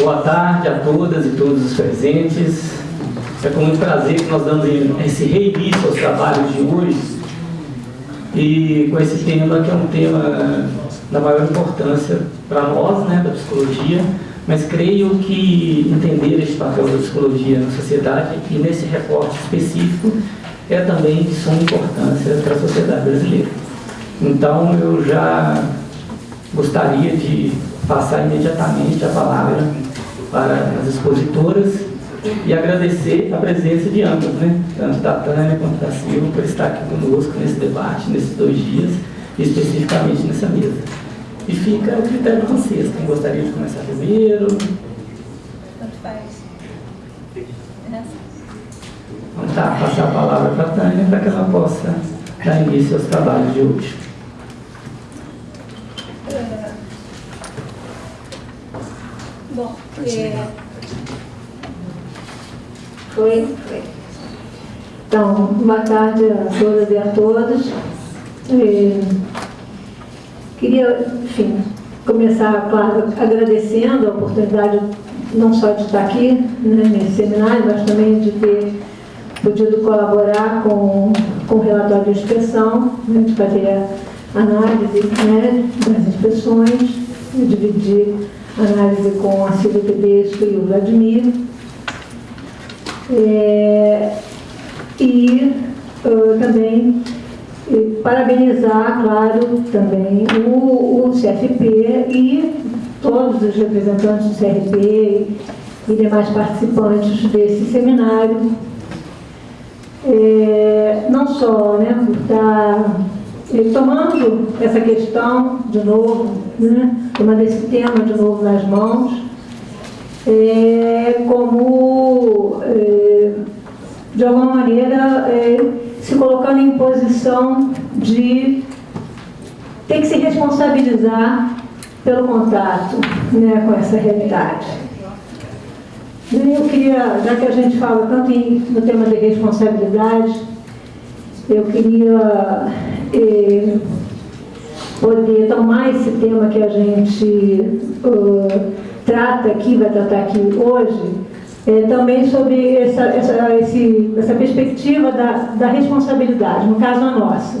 Boa tarde a todas e todos os presentes. É com muito prazer que nós damos esse reinício aos trabalhos de hoje e com esse tema que é um tema da maior importância para nós, né, da psicologia, mas creio que entender esse papel da psicologia na sociedade e nesse recorte específico é também de suma importância para a sociedade brasileira. Então eu já gostaria de passar imediatamente a palavra para as expositoras e agradecer a presença de ambas, né? tanto da Tânia quanto da Silva, por estar aqui conosco nesse debate, nesses dois dias, especificamente nessa mesa. E fica o critério de vocês, quem gostaria de começar primeiro. Tanto faz. Vamos tá, passar a palavra para a Tânia para que ela possa dar início aos trabalhos de hoje. Bom, é... Foi? Foi. Então, boa tarde a todas e a todos. É... Queria, enfim, começar, claro, agradecendo a oportunidade não só de estar aqui né, nesse seminário, mas também de ter podido colaborar com, com o relatório de inspeção, né, de fazer a análise né, das inspeções, dividir análise com a Silvia Tedesco e o Vladimir. É, e uh, também parabenizar, claro, também o, o CFP e todos os representantes do CRP e demais participantes desse seminário, é, não só né, por estar é, tomando essa questão de novo, né, tomando esse tema de novo nas mãos, é, como, é, de alguma maneira, é, se colocando em posição de ter que se responsabilizar pelo contato né, com essa realidade. Eu queria, já que a gente fala tanto em, no tema de responsabilidade, eu queria eh, poder tomar esse tema que a gente uh, trata aqui, vai tratar aqui hoje, é, também sobre essa, essa, esse, essa perspectiva da, da responsabilidade, no caso a nossa,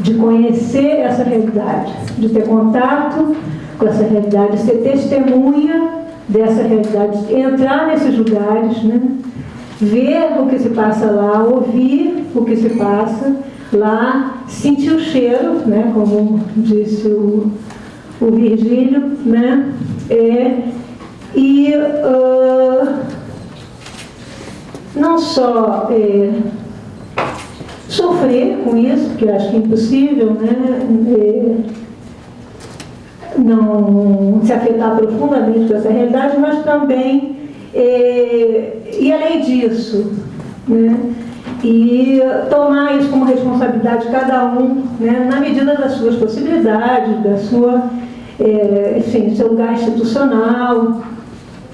de conhecer essa realidade, de ter contato com essa realidade, ser testemunha dessa realidade, entrar nesses lugares, né? ver o que se passa lá, ouvir o que se passa lá, sentir o cheiro, né? como disse o, o Virgílio, né? É, e uh, não só é, sofrer com isso, que eu acho que é impossível, né? É, não se afetar profundamente com essa realidade, mas também, é, e além disso, né? E tomar isso como responsabilidade de cada um, né? na medida das suas possibilidades, da sua, é, enfim, seu lugar institucional,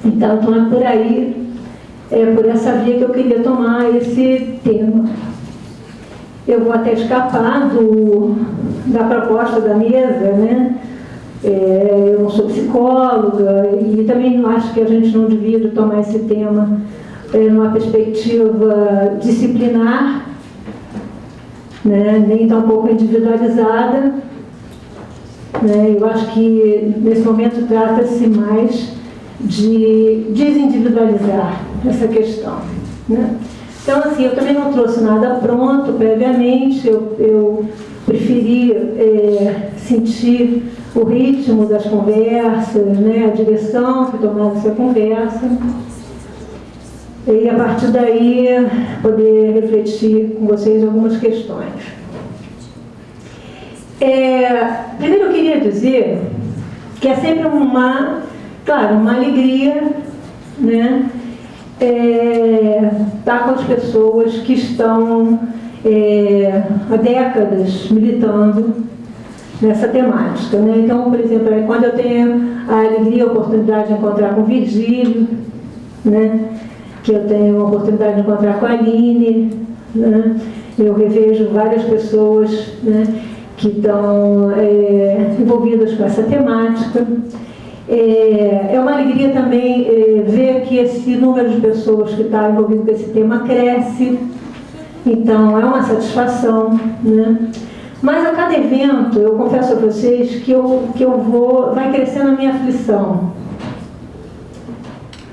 então, então é por aí, é por essa via que eu queria tomar esse tema. Eu vou até escapar do, da proposta da mesa, né? É, eu não sou psicóloga e também acho que a gente não devia tomar esse tema numa perspectiva disciplinar, né? nem tampouco individualizada. Né? Eu acho que nesse momento trata-se mais de desindividualizar essa questão. Né? Então, assim, eu também não trouxe nada pronto previamente, eu, eu preferi é, sentir o ritmo das conversas, né, a direção que tomava essa conversa, e a partir daí poder refletir com vocês algumas questões. É, primeiro eu queria dizer que é sempre uma Claro, uma alegria, né? É, estar com as pessoas que estão é, há décadas militando nessa temática. Né? Então, por exemplo, é quando eu tenho a alegria a oportunidade de encontrar com Virgílio, né? Que eu tenho a oportunidade de encontrar com a Aline, né? eu revejo várias pessoas né? que estão é, envolvidas com essa temática. É, é uma alegria também é, ver que esse número de pessoas que está envolvido com esse tema cresce, então é uma satisfação, né? Mas a cada evento, eu confesso a vocês que eu, que eu vou, vai crescendo a minha aflição.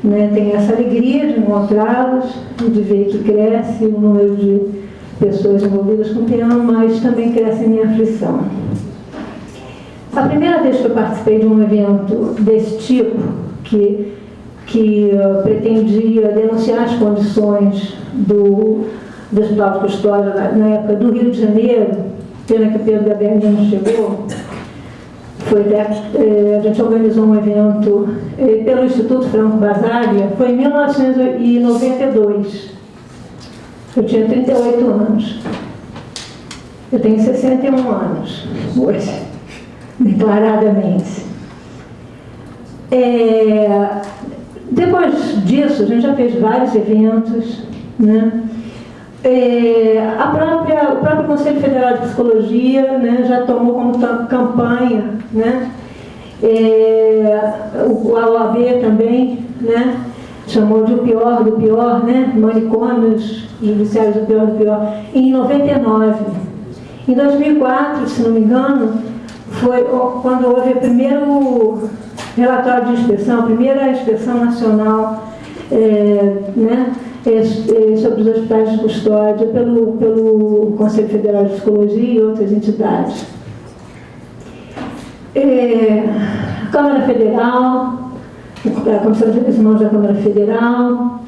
Né? Tenho essa alegria de encontrá-los, de ver que cresce o número de pessoas envolvidas com o tema, mas também cresce a minha aflição. A primeira vez que eu participei de um evento desse tipo, que, que uh, pretendia denunciar as condições do, do Hospital de Custódia na, época do Rio de Janeiro, pena que Pedro Gabriel não chegou, foi, eh, a gente organizou um evento eh, pelo Instituto Franco Basaglia, foi em 1992. Eu tinha 38 anos. Eu tenho 61 anos hoje, declaradamente. É, depois disso, a gente já fez vários eventos, né? É, a própria, o próprio Conselho Federal de Psicologia né, já tomou como campanha, né, é, o, a OAB também né, chamou de o pior do pior, né, manicômios judiciários do pior do pior, em 99. Em 2004, se não me engano, foi quando houve o primeiro relatório de inspeção, a primeira inspeção nacional é, né, sobre os hospitais de custódia pelo, pelo Conselho Federal de Psicologia e outras entidades. É, Câmara Federal, a Comissão de Humanos da Câmara Federal,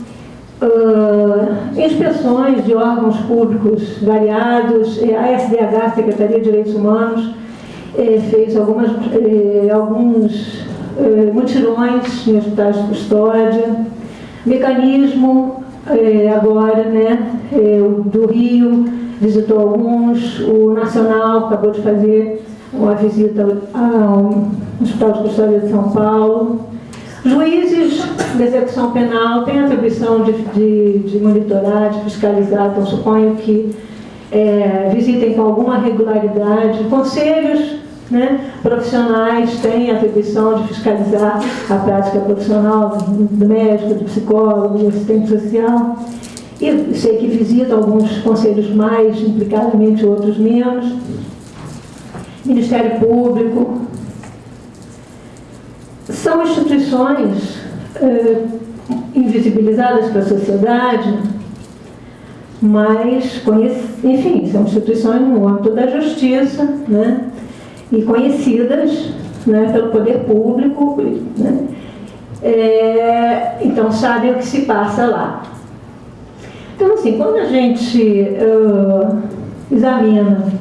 uh, inspeções de órgãos públicos variados, a SDH, Secretaria de Direitos Humanos, fez algumas, alguns mutirões em hospitais de custódia, mecanismo é, agora, né, é, do Rio visitou alguns, o Nacional acabou de fazer uma visita ao Hospital de Custódia de São Paulo. Juízes de execução penal têm atribuição de, de, de monitorar, de fiscalizar, então suponho que é, visitem com alguma regularidade. Conselhos né, profissionais têm atribuição de fiscalizar a prática profissional do médico, do psicólogo, do assistente social. E sei que visita alguns conselhos mais implicadamente, outros menos. Ministério Público. São instituições eh, invisibilizadas para a sociedade, mas, enfim, são instituições no âmbito da justiça, né? E conhecidas né, pelo poder público. Né? É, então, sabem o que se passa lá. Então, assim, quando a gente uh, examina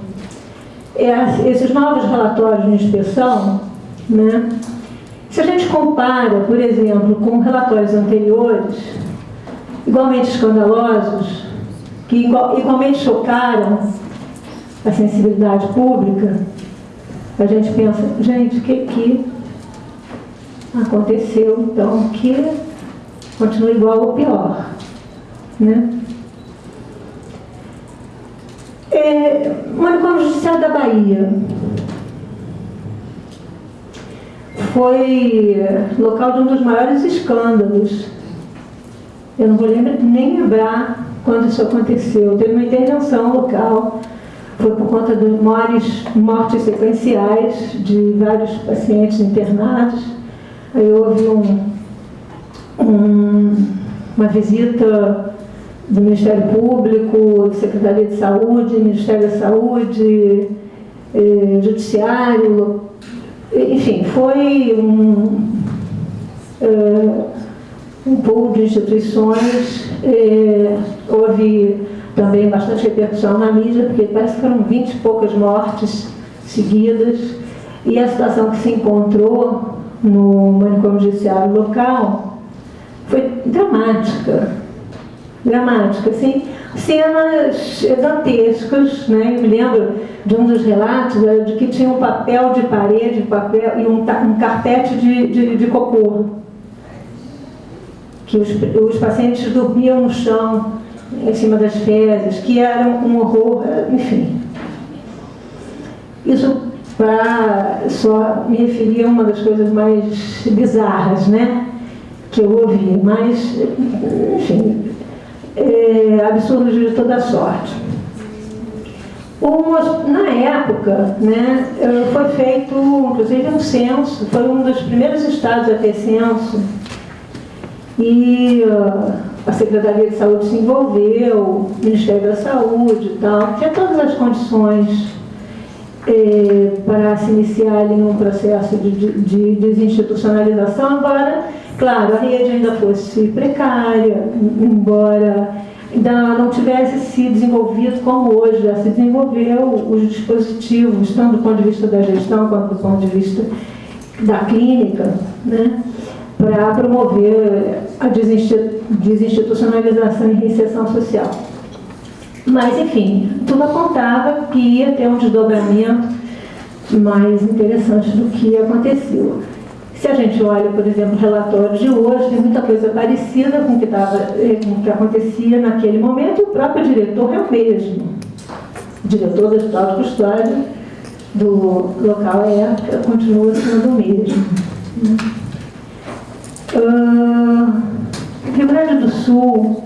esses novos relatórios de inspeção, né, se a gente compara, por exemplo, com relatórios anteriores, igualmente escandalosos, que igualmente chocaram a sensibilidade pública, a gente pensa, gente, o que que aconteceu então que continua igual ou pior, né? É, manicômio judiciário da Bahia foi local de um dos maiores escândalos. Eu não vou lembrar, nem lembrar quando isso aconteceu. Teve uma intervenção local foi por conta de maiores mortes sequenciais de vários pacientes internados. Aí houve um, um, uma visita do Ministério Público, Secretaria de Saúde, Ministério da Saúde, eh, Judiciário, enfim, foi um, eh, um pool de instituições, eh, houve também bastante repercussão na mídia, porque parece que foram 20 e poucas mortes seguidas, e a situação que se encontrou no manicômio judiciário local foi dramática. Dramática, assim, cenas dantescas, né? Eu me lembro de um dos relatos de que tinha um papel de parede papel, e um, um carpete de, de, de cocô. Que os, os pacientes dormiam no chão, em cima das fezes, que eram um horror, enfim. Isso para só me referir a uma das coisas mais bizarras, né? Que eu ouvi, mas, enfim, é, absurdos de toda sorte. na época, né, foi feito, inclusive, um censo, foi um dos primeiros estados a ter censo, e uh, a Secretaria de Saúde se envolveu, o Ministério da Saúde e tal, tinha todas as condições eh, para se iniciar em um processo de, de, de desinstitucionalização, embora, claro, a rede ainda fosse precária, embora ainda não tivesse se desenvolvido como hoje já se desenvolveu os dispositivos, tanto do ponto de vista da gestão quanto do ponto de vista da clínica, né? Para promover a desinstitucionalização e reinserção social. Mas, enfim, tudo apontava que ia ter um desdobramento mais interessante do que aconteceu. Se a gente olha, por exemplo, o relatório de hoje, tem muita coisa parecida com o que, tava, eh, com o que acontecia naquele momento, o próprio diretor é o mesmo. O diretor do Hospital de Custódia do local é, continua sendo o mesmo. Uh, Rio Grande do Sul,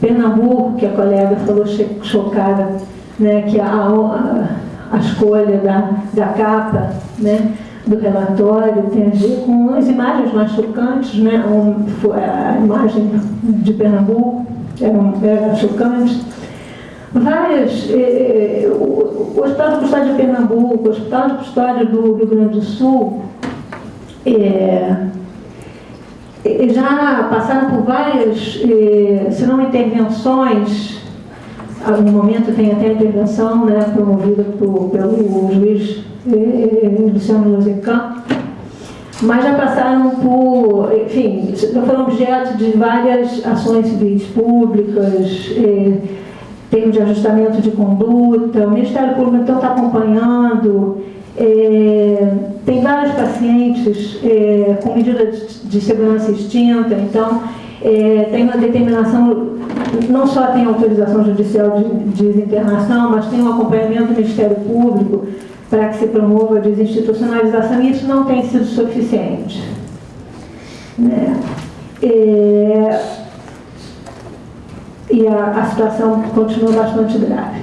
Pernambuco, que a colega falou chocada, né, que a, a, a escolha da, da capa né, do relatório tem a ver com as imagens mais chocantes, né, um, a imagem de Pernambuco era, era chocante. Várias, eh, eh o, o Hospital de Custódia de Pernambuco, o Hospital de Custódia do Rio Grande do Sul, eh, já passaram por várias, eh, se não intervenções, no momento tem até intervenção né, promovida por, pelo juiz eh, Luciano Losecan, mas já passaram por, enfim, já foram objeto de várias ações civis públicas, eh, tem de ajustamento de conduta, o Ministério Público então está acompanhando, é, tem vários pacientes é, com medida de, segurança extinta, então é, tem uma determinação, não só tem autorização judicial de, de desinternação, mas tem um acompanhamento do Ministério Público para que se promova a desinstitucionalização, e isso não tem sido suficiente. Né? É, e a, a situação continua bastante grave.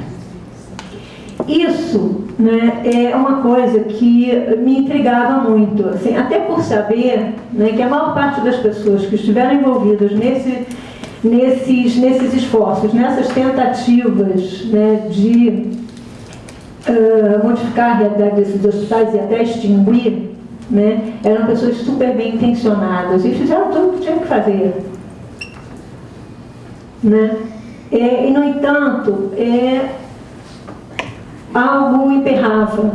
Isso né, é uma coisa que me intrigava muito, assim, até por saber né, que a maior parte das pessoas que estiveram envolvidas nesse, nesses, nesses esforços, nessas tentativas né, de uh, modificar a realidade desses hospitais e até extinguir, né, eram pessoas super bem intencionadas e fizeram tudo o que tinham que fazer. Né? É, e, no entanto, é, algo emperrava.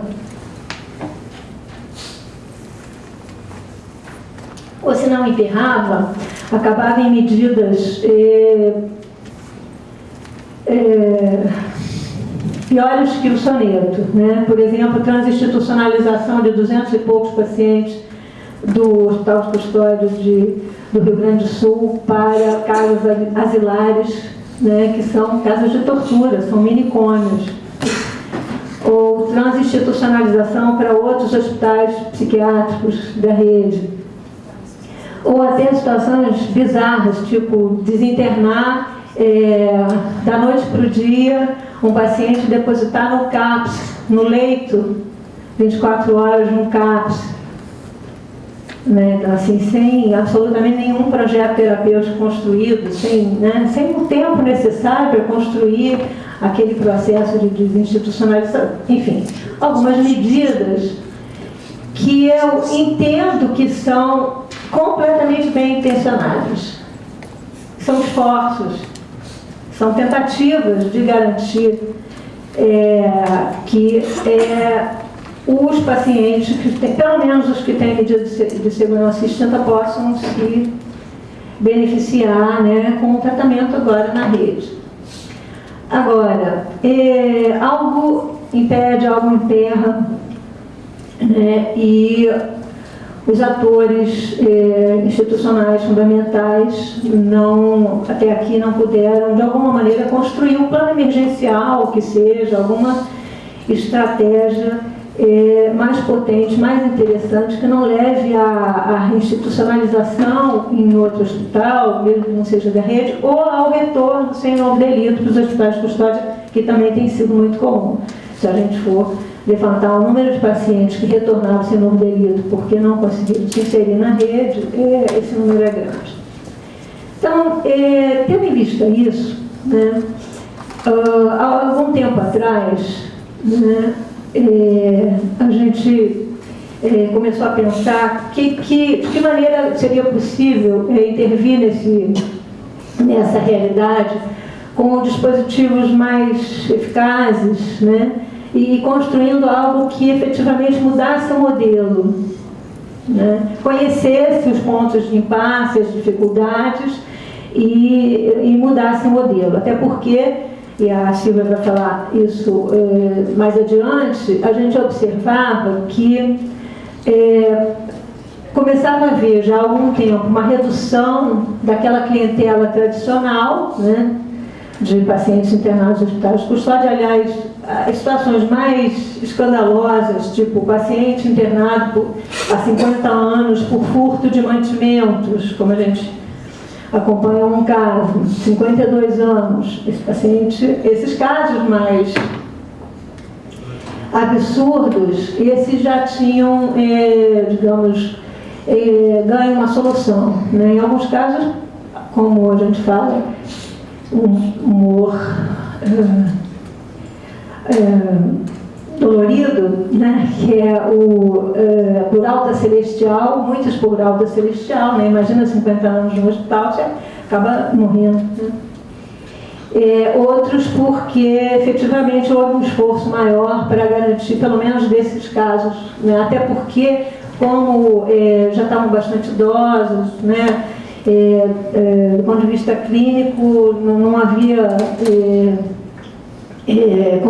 Ou se não emperrava, acabava em medidas é, é, piores que o soneto. Né? Por exemplo, transinstitucionalização de 200 e poucos pacientes do Hospital de Custódia de, do Rio Grande do Sul para casas asilares, né, que são casas de tortura, são minicômios ou transinstitucionalização para outros hospitais psiquiátricos da rede. Ou até situações bizarras, tipo desinternar é, da noite para o dia um paciente depositar no CAPS, no leito, 24 horas no CAPS. Né? Então, assim, sem absolutamente nenhum projeto terapêutico construído, sem, né? sem o tempo necessário para construir aquele processo de desinstitucionalização, enfim, algumas medidas que eu entendo que são completamente bem intencionadas. São esforços, são tentativas de garantir é, que é, os pacientes, que pelo menos os que têm medida de segurança extinta, possam se beneficiar né, com o tratamento agora na rede. Agora, é, algo impede, algo emperra, né, e os atores é, institucionais fundamentais não, até aqui não puderam, de alguma maneira, construir um plano emergencial, que seja, alguma estratégia é, mais potente, mais interessante, que não leve à, institucionalização em outro hospital, mesmo que não seja da rede, ou ao retorno sem novo delito para os hospitais de custódia, que também tem sido muito comum. Se a gente for levantar o número de pacientes que retornaram sem novo delito porque não conseguiram se inserir na rede, é, esse número é grande. Então, é, tendo em vista isso, né, uh, há algum tempo atrás, né, é, a gente é, começou a pensar que, que, de que maneira seria possível é, intervir nesse, nessa realidade com dispositivos mais eficazes, né? e construindo algo que efetivamente mudasse o modelo, né? conhecesse os pontos de impasse, as dificuldades e, e mudasse o modelo. Até porque e a Silvia vai falar isso é, mais adiante, a gente observava que é, começava a haver já há algum tempo uma redução daquela clientela tradicional, né, de pacientes internados em hospitais de custódia, aliás, as situações mais escandalosas, tipo paciente internado há 50 anos por furto de mantimentos, como a gente acompanha um caso, 52 anos, esse paciente, esses casos mais absurdos, esses já tinham, é, digamos, é, ganho uma solução. Né? Em alguns casos, como a gente fala, um humor é, é, dolorido, né? que é o é, por alta celestial, muitos por alta celestial, né? imagina 50 anos no hospital, você acaba morrendo. Né? É, outros porque efetivamente houve um esforço maior para garantir pelo menos desses casos, né? até porque como é, já estavam bastante idosos, né? É, do ponto de vista clínico não, não havia é,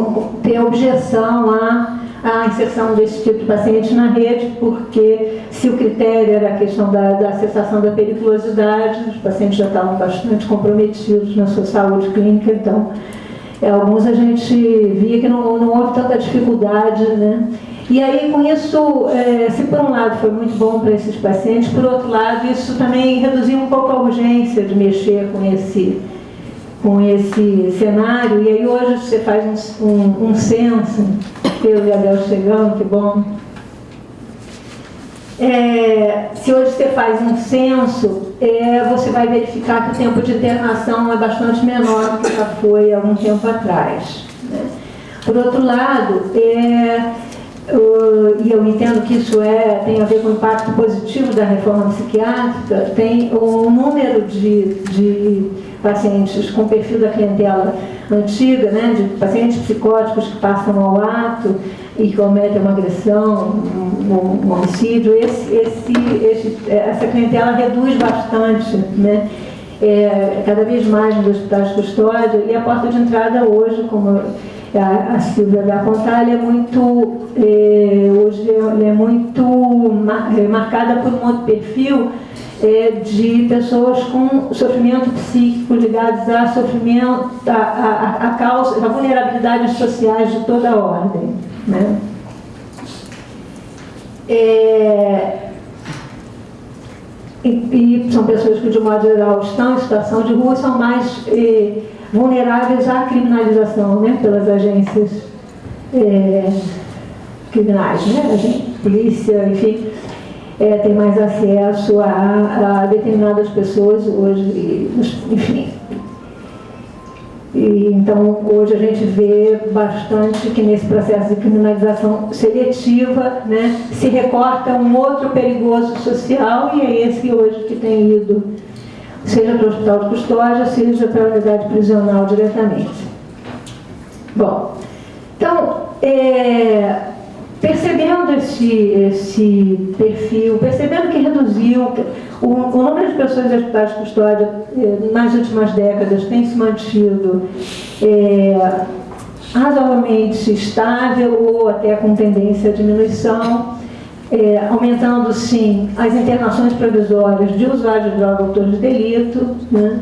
ter objeção à, à inserção desse tipo de paciente na rede, porque se o critério era a questão da, da cessação da periculosidade, os pacientes já estavam bastante comprometidos na sua saúde clínica, então é, alguns a gente via que não, não houve tanta dificuldade, né? E aí, com isso, é, se por um lado foi muito bom para esses pacientes, por outro lado, isso também reduziu um pouco a urgência de mexer com esse, com esse cenário. E aí, hoje, você faz um, um, um censo, a Bel chegando, que bom. É, se hoje você faz um censo, é, você vai verificar que o tempo de internação é bastante menor do que já foi há algum tempo atrás. Né? Por outro lado, é, e eu entendo que isso é, tem a ver com o impacto positivo da reforma psiquiátrica, tem um número de, de pacientes com perfil da clientela antiga, né, de pacientes psicóticos que passam ao ato e cometem uma agressão, um, um homicídio, esse, esse, esse, essa clientela reduz bastante, né, é, cada vez mais nos hospitais de custódia, e a porta de entrada hoje, como a, a Silvia vai apontar, é muito, é, hoje ela é muito é, marcada por um outro perfil é, de pessoas com sofrimento psíquico ligados a sofrimento, a, a, a, causa, a vulnerabilidades sociais de toda a ordem. Né? É, e, e, são pessoas que, de modo geral, estão em situação de rua, são mais eh, vulneráveis à criminalização né, pelas agências é, criminais, né? Polícia, enfim, é, tem mais acesso a, a determinadas pessoas hoje, enfim. E, então, hoje a gente vê bastante que nesse processo de criminalização seletiva né, se recorta um outro perigoso social e é esse hoje que tem ido seja para o hospital de custódia, seja para a unidade prisional diretamente. Bom, então, é, percebendo esse, esse perfil, percebendo que reduziu, o, o número de pessoas em hospitais de custódia é, nas últimas décadas tem se mantido é, razoavelmente estável ou até com tendência à diminuição, é, aumentando sim as internações provisórias de usuários de droga autores de delito, né?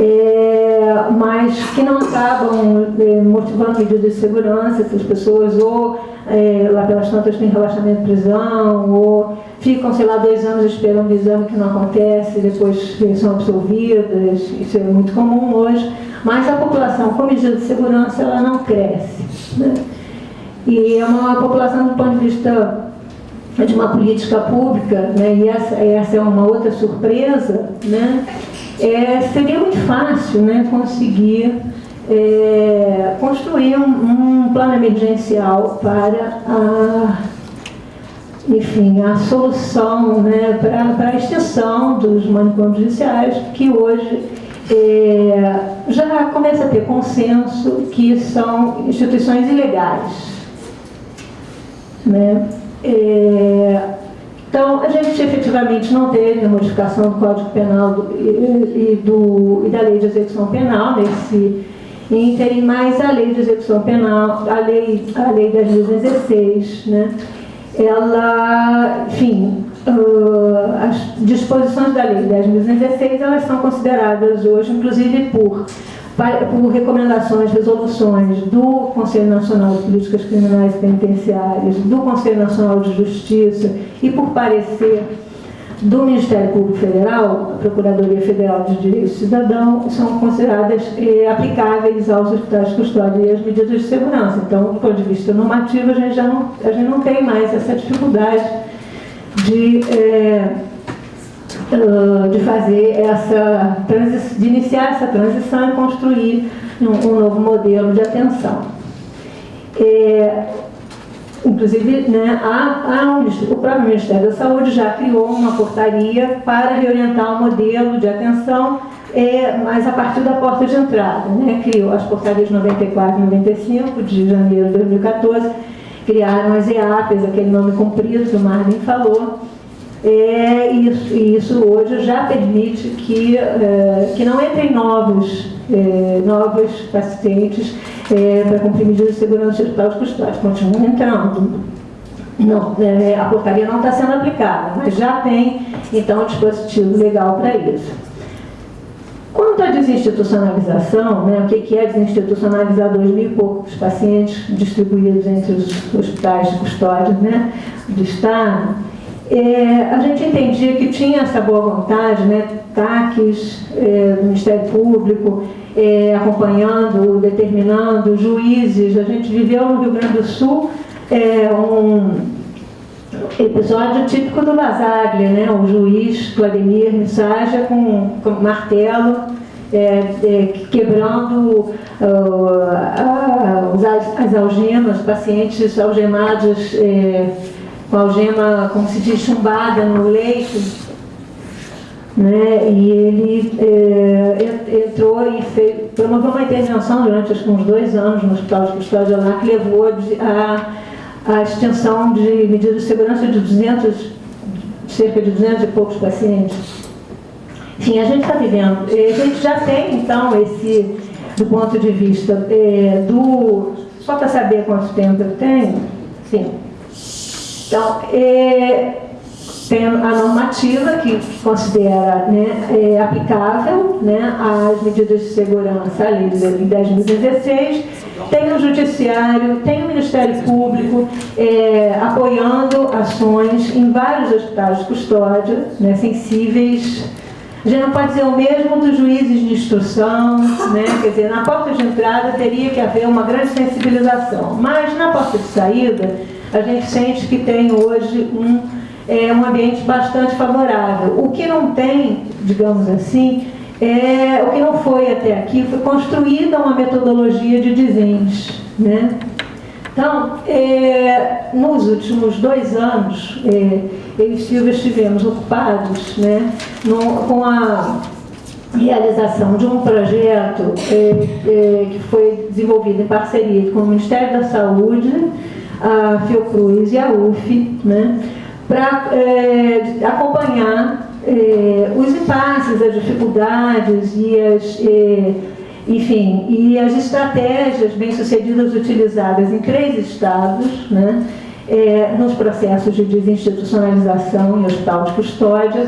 É, mas que não acabam é, motivando medidas de segurança, essas pessoas ou é, lá pelas tantas têm relaxamento de prisão, ou ficam, sei lá, dois anos esperando o exame que não acontece, depois são absolvidas, isso é muito comum hoje, mas a população com medida de segurança ela não cresce. Né? E é uma população do ponto de vista de uma política pública, né, e essa, essa é uma outra surpresa, né, é, seria muito fácil né, conseguir é, construir um, um, plano emergencial para a, enfim, a solução né, para, para a extensão dos manicômios judiciais, que hoje é, já começa a ter consenso que são instituições ilegais. Né? É, então, a gente efetivamente não teve modificação do Código Penal e, e, do, e da Lei de Execução Penal nesse ínterim, mas a Lei de Execução Penal, a Lei, a lei 10.216, né, ela, enfim, uh, as disposições da Lei 10.216, elas são consideradas hoje, inclusive por por recomendações, resoluções do Conselho Nacional de Políticas Criminais e Penitenciárias, do Conselho Nacional de Justiça e por parecer do Ministério Público Federal, a Procuradoria Federal de Direitos do Cidadão, são consideradas eh, aplicáveis aos hospitais de custódia e às medidas de segurança. Então, do ponto de vista normativo, a gente já não, a gente não tem mais essa dificuldade de... Eh, de fazer essa de iniciar essa transição e construir um, um novo modelo de atenção. É, inclusive, né, a, a, o próprio Ministério da Saúde já criou uma portaria para reorientar o modelo de atenção, é, mas a partir da porta de entrada. Né, criou as portarias 94 e 95 de janeiro de 2014, criaram as EAPs, aquele nome comprido que o Marvin falou, é, isso, isso hoje já permite que, é, que não entrem novos, é, novos pacientes é, para cumprir medidas de segurança hospital de continuam entrando. Não, é, a portaria não está sendo aplicada, mas já tem, então, um dispositivo legal para isso. Quanto à desinstitucionalização, né, o que é desinstitucionalizar dois mil e poucos pacientes distribuídos entre os hospitais de custódia né, do Estado, é, a gente entendia que tinha essa boa vontade, né, TACs é, do Ministério Público, é, acompanhando, determinando, juízes. A gente viveu no Rio Grande do Sul é, um episódio típico do Basaglia, né, o juiz Vladimir Missaja com, com martelo, é, é, quebrando uh, as, as algemas, pacientes algemados com algema, como se diz, chumbada no leito, né? e ele é, entrou e fez, promoveu uma intervenção durante acho, uns dois anos no Hospital de Custódia lá, que levou a, a extensão de medidas de segurança de 200, cerca de 200 e poucos pacientes. Enfim, a gente está vivendo, a gente já tem, então, esse, do ponto de vista é, do... Só para saber quanto tempo eu tenho, sim, então, é, tem a normativa que considera né, é, aplicável né, as medidas de segurança, a lei de 10.016, tem o Judiciário, tem o Ministério Público é, apoiando ações em vários hospitais de custódia né, sensíveis. Gente não pode dizer o mesmo dos juízes de instrução, né? quer dizer, na porta de entrada teria que haver uma grande sensibilização, mas na porta de saída a gente sente que tem hoje um, é, um ambiente bastante favorável. O que não tem, digamos assim, é, o que não foi até aqui, foi construída uma metodologia de desenhos. Né? Então, é, nos últimos dois anos, é, eu e Silvia estivemos ocupados né, no, com a realização de um projeto é, é, que foi desenvolvido em parceria com o Ministério da Saúde, a Fiocruz e a UF, né, para é, acompanhar é, os impasses, as dificuldades e as, é, enfim, e as estratégias bem-sucedidas utilizadas em três estados, né, é, nos processos de desinstitucionalização em hospital de custódia,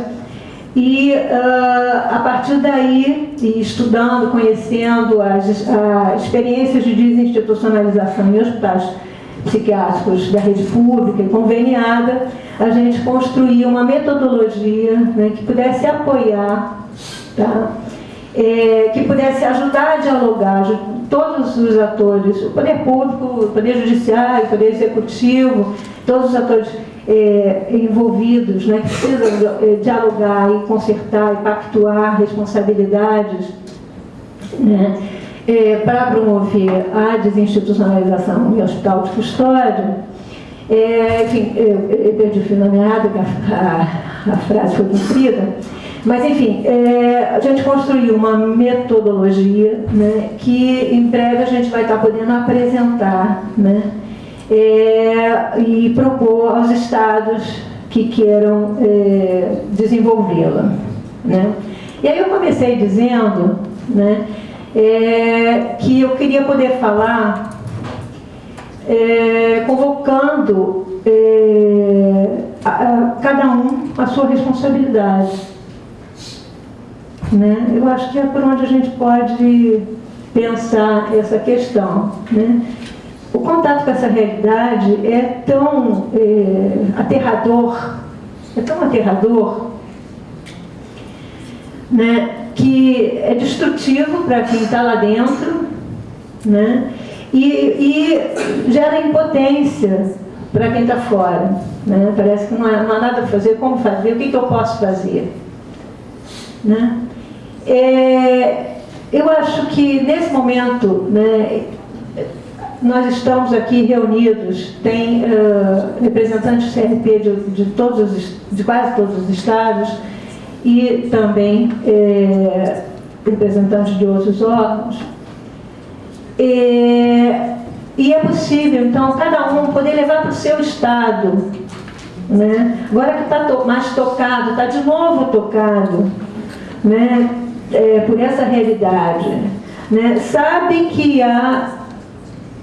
E uh, a partir daí, estudando, conhecendo as, as experiências de desinstitucionalização em hospitais psiquiátricos da rede pública e conveniada, a gente construiu uma metodologia né, que pudesse apoiar, tá? É, que pudesse ajudar a dialogar todos os atores, o poder público, o poder judiciário, o poder executivo, todos os atores é, envolvidos, né, que precisam é, dialogar e consertar e pactuar responsabilidades né, é, para promover a desinstitucionalização em hospital de custódia. É, enfim, eu, eu perdi o fio meada, a, a, frase foi cumprida. Mas, enfim, é, a gente construiu uma metodologia né, que em breve a gente vai estar podendo apresentar né, é, e propor aos estados que queiram é, desenvolvê-la. Né? E aí eu comecei dizendo né, é, que eu queria poder falar é, convocando é, a, a, cada um a sua responsabilidade. Né? Eu acho que é por onde a gente pode pensar essa questão. Né? O contato com essa realidade é tão é, aterrador, é tão aterrador, né, que é destrutivo para quem está lá dentro, né, e, e gera impotência para quem está fora. Né? Parece que não há, não há nada a fazer, como fazer, o que, que eu posso fazer? Né? É, eu acho que nesse momento, né, nós estamos aqui reunidos, tem uh, representantes do CRP de, de, todos os, de quase todos os estados e também é, representantes de outros órgãos. É, e é possível, então, cada um poder levar para o seu estado. Né? Agora que está to mais tocado, está de novo tocado né? É, por essa realidade. Né? Sabe que a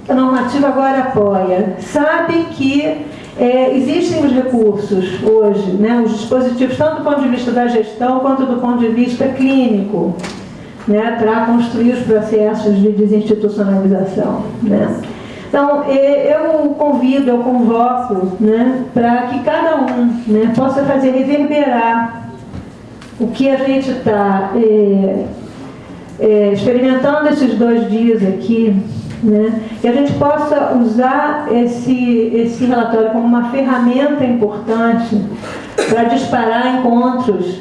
normativa agora apoia, sabe que é, existem os recursos hoje, né, os dispositivos, tanto do ponto de vista da gestão quanto do ponto de vista clínico, né, para construir os processos de desinstitucionalização. Né. Então, eu convido, eu convoco né, para que cada um né, possa fazer reverberar o que a gente está é, é, experimentando esses dois dias aqui, né? que a gente possa usar esse, esse relatório como uma ferramenta importante para disparar encontros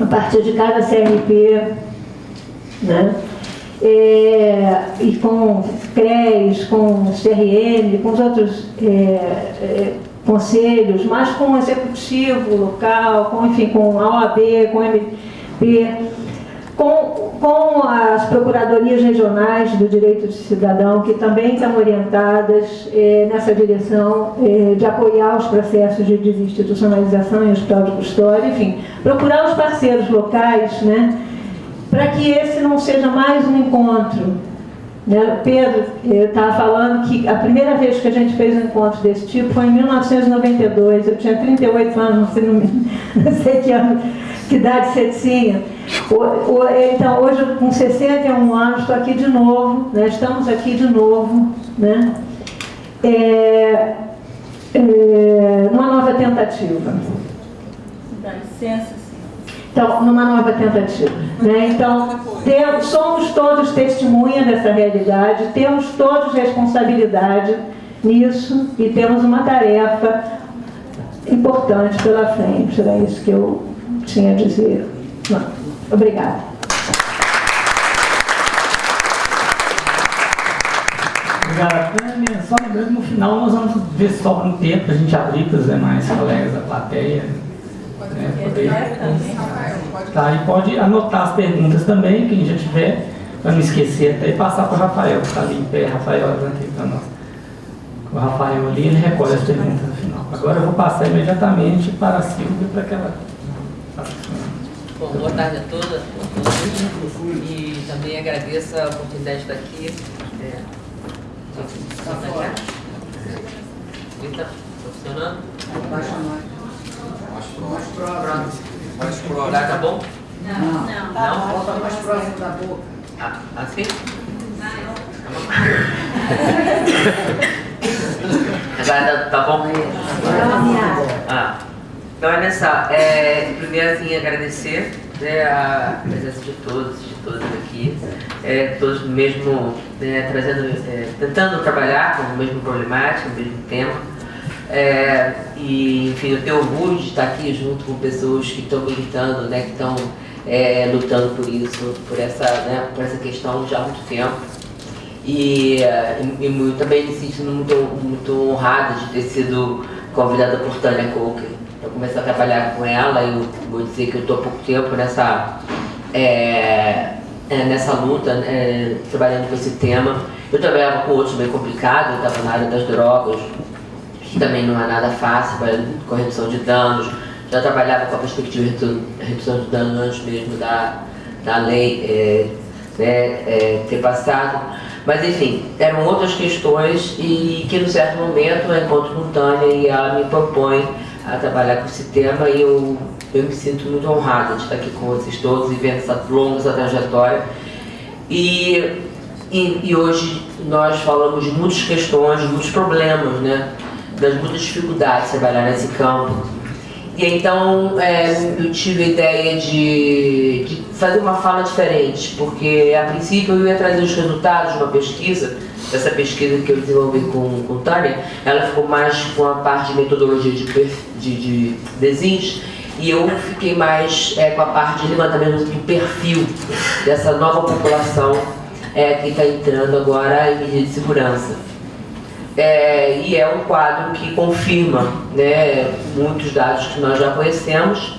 a partir de cada CRP, né? É, e com CRES, com CRM, com os outros é, é, conselhos, mas com o executivo local, com, enfim, com a OAB, com o MP, com, com as procuradorias regionais do direito de cidadão, que também estão orientadas eh, nessa direção eh, de apoiar os processos de desinstitucionalização em hospital de custódia, enfim, procurar os parceiros locais, né, para que esse não seja mais um encontro. Né? Pedro estava falando que a primeira vez que a gente fez um encontro desse tipo foi em 1992, eu tinha 38 anos, não sei, não sei que ano que idade você tinha. Então, hoje, com 61 anos, estou aqui de novo, né? estamos aqui de novo, né? É, é, numa nova tentativa. Dá licença. Então, numa nova tentativa. Né? Então, temos, somos todos testemunha dessa realidade, temos todos responsabilidade nisso e temos uma tarefa importante pela frente. Era isso que eu tinha a dizer. Obrigada. Obrigada, Tânia. Só lembrando, no final nós vamos ver só um tempo para a gente abrir para os demais colegas da plateia. Né, poder... Tá, e pode anotar as perguntas também, quem já tiver, para não esquecer até, e passar para o Rafael, que está ali em pé. Rafael, aqui para nós. O Rafael ali, ele recolhe as perguntas no final. Agora eu vou passar imediatamente para a Silvia para que ela Bom, boa tarde a todas, a todos. E também agradeço a oportunidade de estar aqui. É, Está funcionando? Mais. Pronto. Mais próximo. Tá, tá bom? Não, não. Não? Bota mais próximo da boca. Ah, assim? Agora tá, tá bom? Ah, então, olha só, é, primeiro assim, agradecer né, a presença de todos, de todas aqui, é, todos mesmo né, trazendo, é, tentando trabalhar com o mesmo problemática, o mesmo tema. É, e, enfim, eu tenho orgulho de estar aqui junto com pessoas que estão militando, né, que estão é, lutando por isso, por essa, né, por essa questão já há muito tempo. E, é, e, e também me sinto muito, muito honrada de ter sido convidada por Tânia Coker para começar a trabalhar com ela. E eu vou dizer que eu estou há pouco tempo nessa, é, é, nessa luta, é, trabalhando com esse tema. Eu trabalhava com outros bem complicados, eu estava na área das drogas, que também não é nada fácil, com redução de danos. Já trabalhava com a perspectiva de redução de danos antes mesmo da, da lei é, né, é, ter passado. Mas enfim, eram outras questões e que no certo momento eu encontro com Tânia e ela me propõe a trabalhar com esse tema e eu, eu me sinto muito honrada de estar aqui com vocês todos e vendo essa longa essa trajetória. E, e, e hoje nós falamos de muitas questões, de muitos problemas, né? das muitas dificuldades de trabalhar nesse campo. E então é, eu tive a ideia de, de, fazer uma fala diferente, porque a princípio eu ia trazer os resultados de uma pesquisa, dessa pesquisa que eu desenvolvi com, com Tânia, ela ficou mais com a parte de metodologia de, de, de desins, e eu fiquei mais é, com a parte de levantamento do perfil dessa nova população é, que está entrando agora em medida de segurança. É, e é um quadro que confirma né, muitos dados que nós já conhecemos,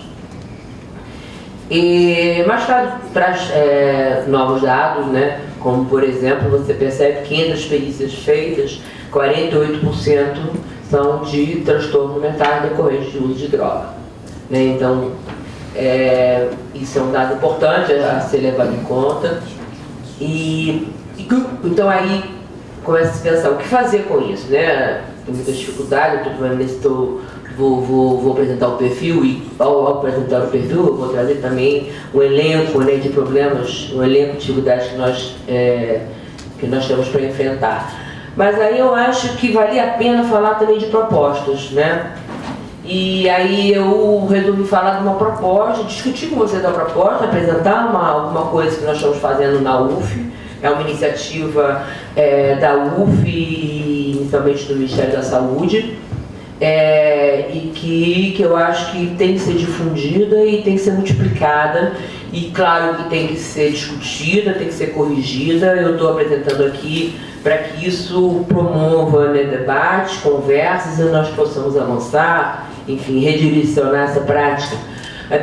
e, mas traz, traz é, novos dados, né, como por exemplo, você percebe que entre as perícias feitas, 48% são de transtorno mental decorrente de uso de droga. Né, então, é, isso é um dado importante a ser levado em conta. E então aí começa a se pensar o que fazer com isso, né? Tem muita dificuldade, eu estou estou vou, vou, vou apresentar o perfil e ao, apresentar o perfil eu vou trazer também o elenco né, de problemas, o elenco de dificuldades que nós, é, que nós temos para enfrentar. Mas aí eu acho que valia a pena falar também de propostas, né? E aí eu resolvi falar de uma proposta, discutir com você da proposta, apresentar uma, alguma coisa que nós estamos fazendo na UF, é uma iniciativa é, da UF e inicialmente do Ministério da Saúde, é, e que, que eu acho que tem que ser difundida e tem que ser multiplicada, e claro que tem que ser discutida, tem que ser corrigida. Eu estou apresentando aqui para que isso promova né, debates, conversas e nós possamos avançar, enfim, redirecionar essa prática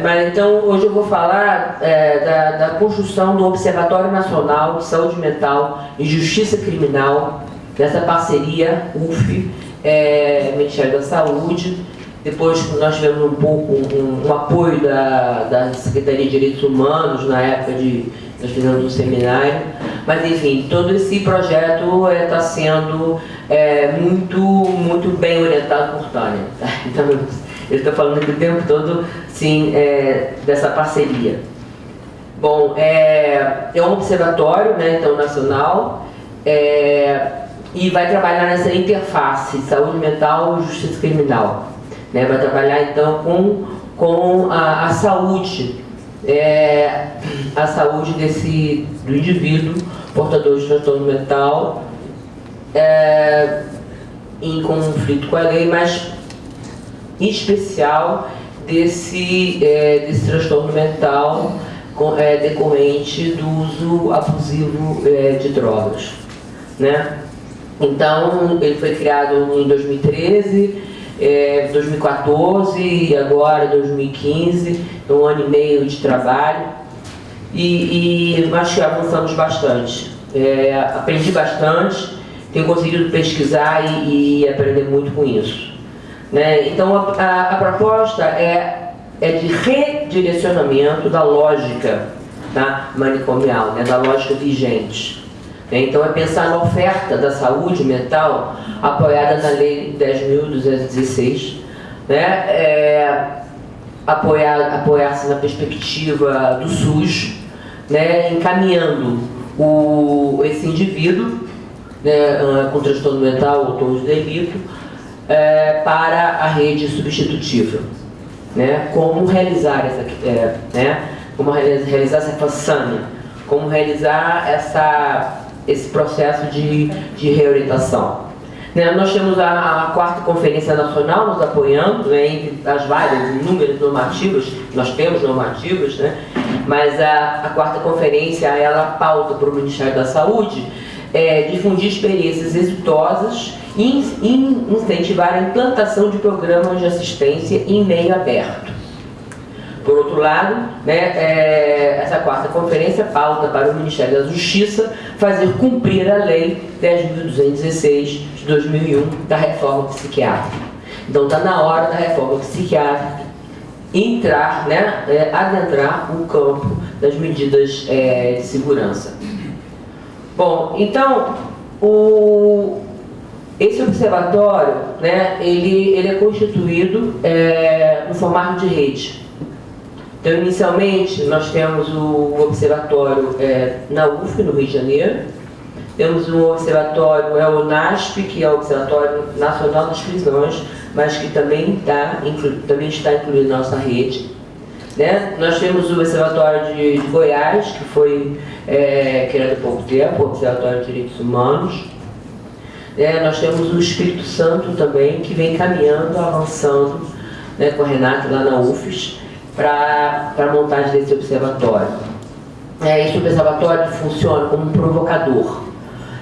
mas, então, hoje eu vou falar é, da, da, construção do Observatório Nacional de Saúde Mental e Justiça Criminal, dessa parceria UF, é, Ministério da Saúde. Depois nós tivemos um pouco um, um apoio da, da Secretaria de Direitos Humanos, na época de nós fizemos um seminário. Mas enfim, todo esse projeto está é, tá sendo é, muito, muito bem orientado por Tânia. Então, ele está falando aqui o tempo todo, sim, é, dessa parceria. Bom, é, é um observatório, né, então, nacional, é, e vai trabalhar nessa interface saúde mental e justiça criminal. Né, vai trabalhar, então, com, com a, a saúde, é, a saúde desse, do indivíduo portador de transtorno mental, é, em conflito com a lei, mas especial desse, é, desse transtorno mental com, é, decorrente do uso abusivo é, de drogas. Né? Então, ele foi criado em 2013, é, 2014 e agora 2015, um ano e meio de trabalho. E, e que avançamos bastante. É, aprendi bastante, tenho conseguido pesquisar e, e aprender muito com isso. Né? Então, a, a, a, proposta é, é de redirecionamento da lógica tá? manicomial, né? da lógica vigente. Né? Então, é pensar na oferta da saúde mental apoiada na Lei 10.216, né? É, apoiar, apoiar-se na perspectiva do SUS, né, encaminhando o, esse indivíduo né, ah, com transtorno mental ou torno de delito é, para a rede substitutiva. Né, como realizar essa, é, né, como realizar essa façanha, como realizar essa, esse processo de, de reorientação. Né, nós temos a, a, quarta conferência nacional nos apoiando, né, entre as várias, inúmeras normativas, nós temos normativas, né, mas a, a quarta conferência, ela pauta para o Ministério da Saúde é, difundir experiências exitosas e incentivar a implantação de programas de assistência em meio aberto. Por outro lado, né, é, essa quarta conferência pauta para o Ministério da Justiça fazer cumprir a Lei 10.216 de 2001 da reforma psiquiátrica. Então está na hora da reforma psiquiátrica entrar, né, é, adentrar o campo das medidas é, de segurança. Bom, então, o, esse observatório, né, ele, ele é constituído é, no formato de rede. Então, inicialmente, nós temos o observatório é, na UF, no Rio de Janeiro, temos um observatório, é o NASP, que é o Observatório Nacional das Prisões, mas que também, tá, também está incluído na nossa rede. Né? Nós temos o Observatório de, de Goiás, que foi é, criado há pouco tempo, o Observatório de Direitos Humanos. É, nós temos o Espírito Santo também, que vem caminhando, avançando né, com a Renata lá na UFES, para a montagem desse observatório. É, esse observatório funciona como um provocador.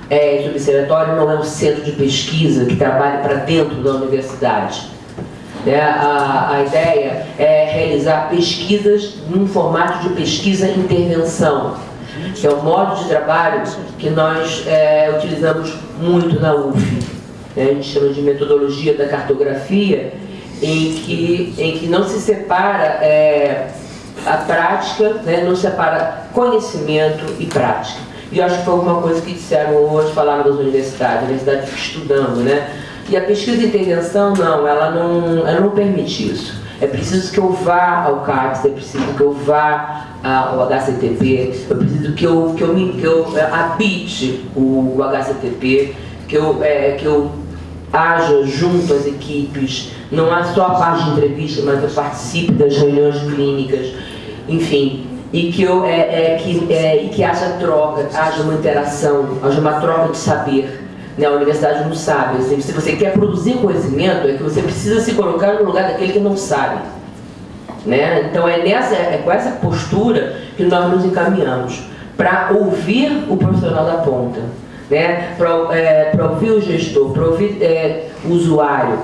É, esse observatório não é um centro de pesquisa que trabalhe para dentro da universidade. É, a, a ideia é realizar pesquisas num formato de pesquisa-intervenção, que é um modo de trabalho que nós é, utilizamos muito na UF. Né? A gente chama de metodologia da cartografia, em que, em que não se separa é, a prática, né, não separa conhecimento e prática. E acho que foi alguma coisa que disseram hoje, falaram das universidades, a universidade fica estudando, né? E a pesquisa de intervenção, não, ela não, ela não permite isso. É preciso que eu vá ao CAPS, é preciso que eu vá ao HCTP, é preciso que eu, que eu, me, que eu é, habite o, o HCTP, que eu, é, que eu haja junto às equipes, não há só a parte de entrevista, mas eu participe das reuniões clínicas, enfim, e que, eu, é, é, que, é, e que haja troca, haja uma interação, haja uma troca de saber. Né? A universidade não sabe. Assim, se você quer produzir conhecimento, é que você precisa se colocar no lugar daquele que não sabe. Né? Então é, nessa, é com essa postura que nós nos encaminhamos para ouvir o profissional da ponta né? para é, ouvir o gestor, para ouvir é, o usuário,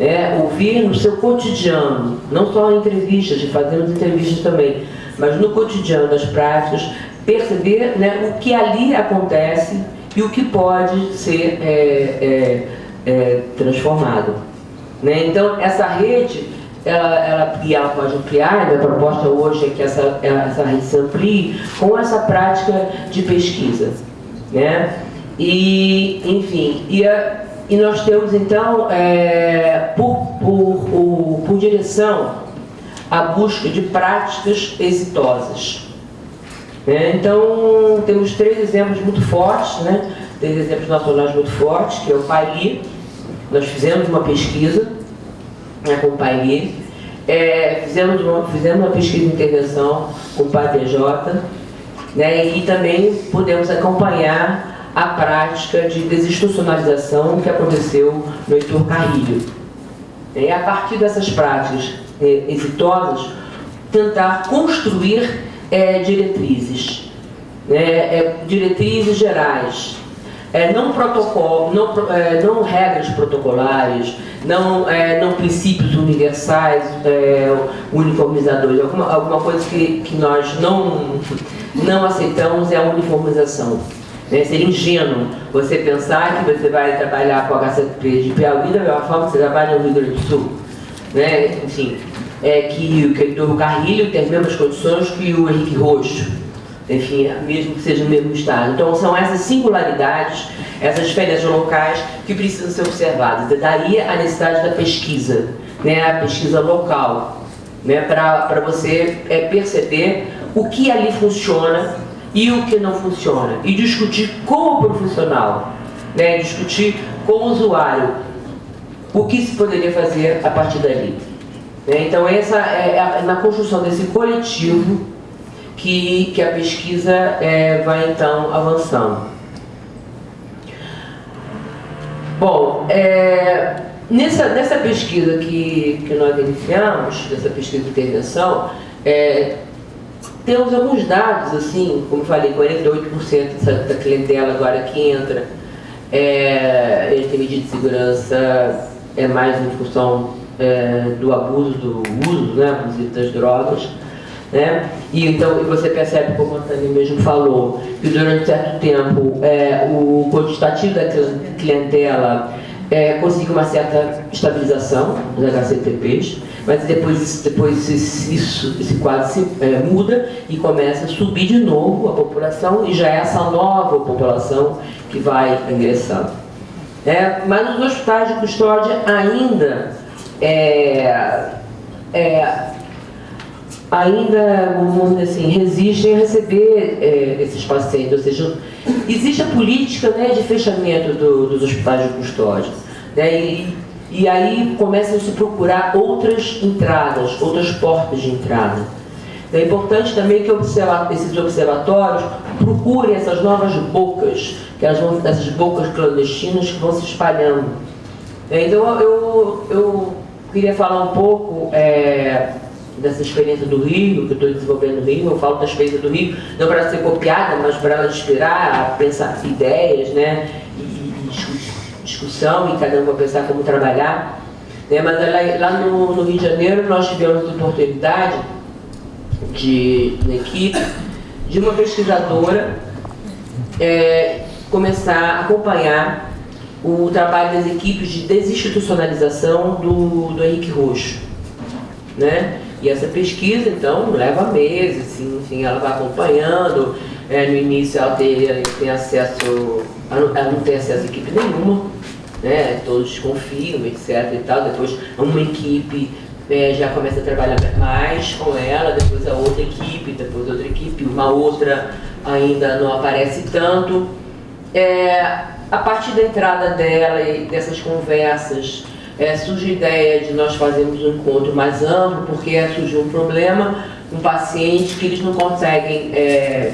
né? ouvir no seu cotidiano, não só em entrevistas, fazemos entrevistas também, mas no cotidiano das práticas, perceber né, o que ali acontece e o que pode ser é, é, é transformado. Né? Então, essa rede, ela, ela, e ela pode ampliar, a proposta hoje é que essa, essa rede se amplie com essa prática de pesquisa. Né? E, enfim, e, a, e nós temos então, é, por, por, por, por direção, a busca de práticas exitosas. Né? Então, temos três exemplos muito fortes, né? três exemplos nacionais muito fortes, que é o PAI. Nós fizemos uma pesquisa né, com o PAI, é, fizemos, uma, fizemos uma pesquisa de intervenção com o PATJ, né, e também podemos acompanhar a prática de desinstitucionalização que aconteceu no Heitor Carrilho. E a partir dessas práticas é, exitosas, tentar construir é, diretrizes, né, é, diretrizes gerais, é, não protocolo, não, é, não regras protocolares, não, é, não princípios universais, uniformizadores, alguma, alguma coisa que, que nós não, não aceitamos é a uniformização. Né? Seria ingênuo você pensar que você vai trabalhar com a HCP de Piauí da mesma forma que você trabalha no Rio Grande do Sul. Né? Enfim, é que, que o Carrilho tem as mesmas condições que o Henrique Roxo. Enfim, mesmo que seja no mesmo estado. Então são essas singularidades, essas diferenças locais que precisam ser observadas. Daí a necessidade da pesquisa, né? a pesquisa local. né, para você é, perceber o que ali funciona e o que não funciona. E discutir com o profissional, né, discutir com o usuário o que se poderia fazer a partir dali. Né? Então, essa é na construção desse coletivo que, que a pesquisa é, vai então avançando. Bom, é, nessa, nessa pesquisa que, que nós iniciamos, dessa pesquisa de intervenção, é, temos alguns dados, assim, como falei, 48% da clientela agora que entra é, ele tem medida de segurança, é mais em função é, do abuso, do uso, né, inclusive das drogas. Né? E então você percebe, como a Tânia mesmo falou, que durante certo tempo é, o quantitativo da clientela é, conseguiu uma certa estabilização dos HCTPs, mas depois, depois isso, esse quadro se é, muda e começa a subir de novo a população e já é essa nova população que vai ingressando. É, mas nos hospitais de custódia ainda é, é, ainda, vamos assim, resistem a receber é, esses pacientes, ou seja, existe a política né, de fechamento do, dos hospitais de custódia. Né, e, e aí começam a se procurar outras entradas, outras portas de entrada. É importante também que observa, esses observatórios procurem essas novas bocas, que elas vão, essas bocas clandestinas que vão se espalhando. É, então eu, eu queria falar um pouco é, dessa experiência do Rio, que eu estou desenvolvendo no Rio, eu falo da experiência do Rio, não para ser copiada, mas para ela inspirar pensar ideias, né, e, e discussão, e cada um vai pensar como trabalhar. Né, mas lá, lá no, no, Rio de Janeiro nós tivemos a oportunidade de, na equipe, de uma pesquisadora é, começar a acompanhar o trabalho das equipes de desinstitucionalização do, do Henrique Roxo. Né? E essa pesquisa, então, leva meses, assim, enfim, ela vai acompanhando. É, no início ela tem, tem acesso, ela não tem acesso a equipe nenhuma, né? todos desconfiam, etc. E tal. Depois uma equipe é, já começa a trabalhar mais com ela, depois a outra equipe, depois outra equipe, uma outra ainda não aparece tanto. É, a partir da entrada dela e dessas conversas, é, surge a ideia de nós fazermos um encontro mais amplo, porque surgiu um problema, um paciente que eles não conseguem é,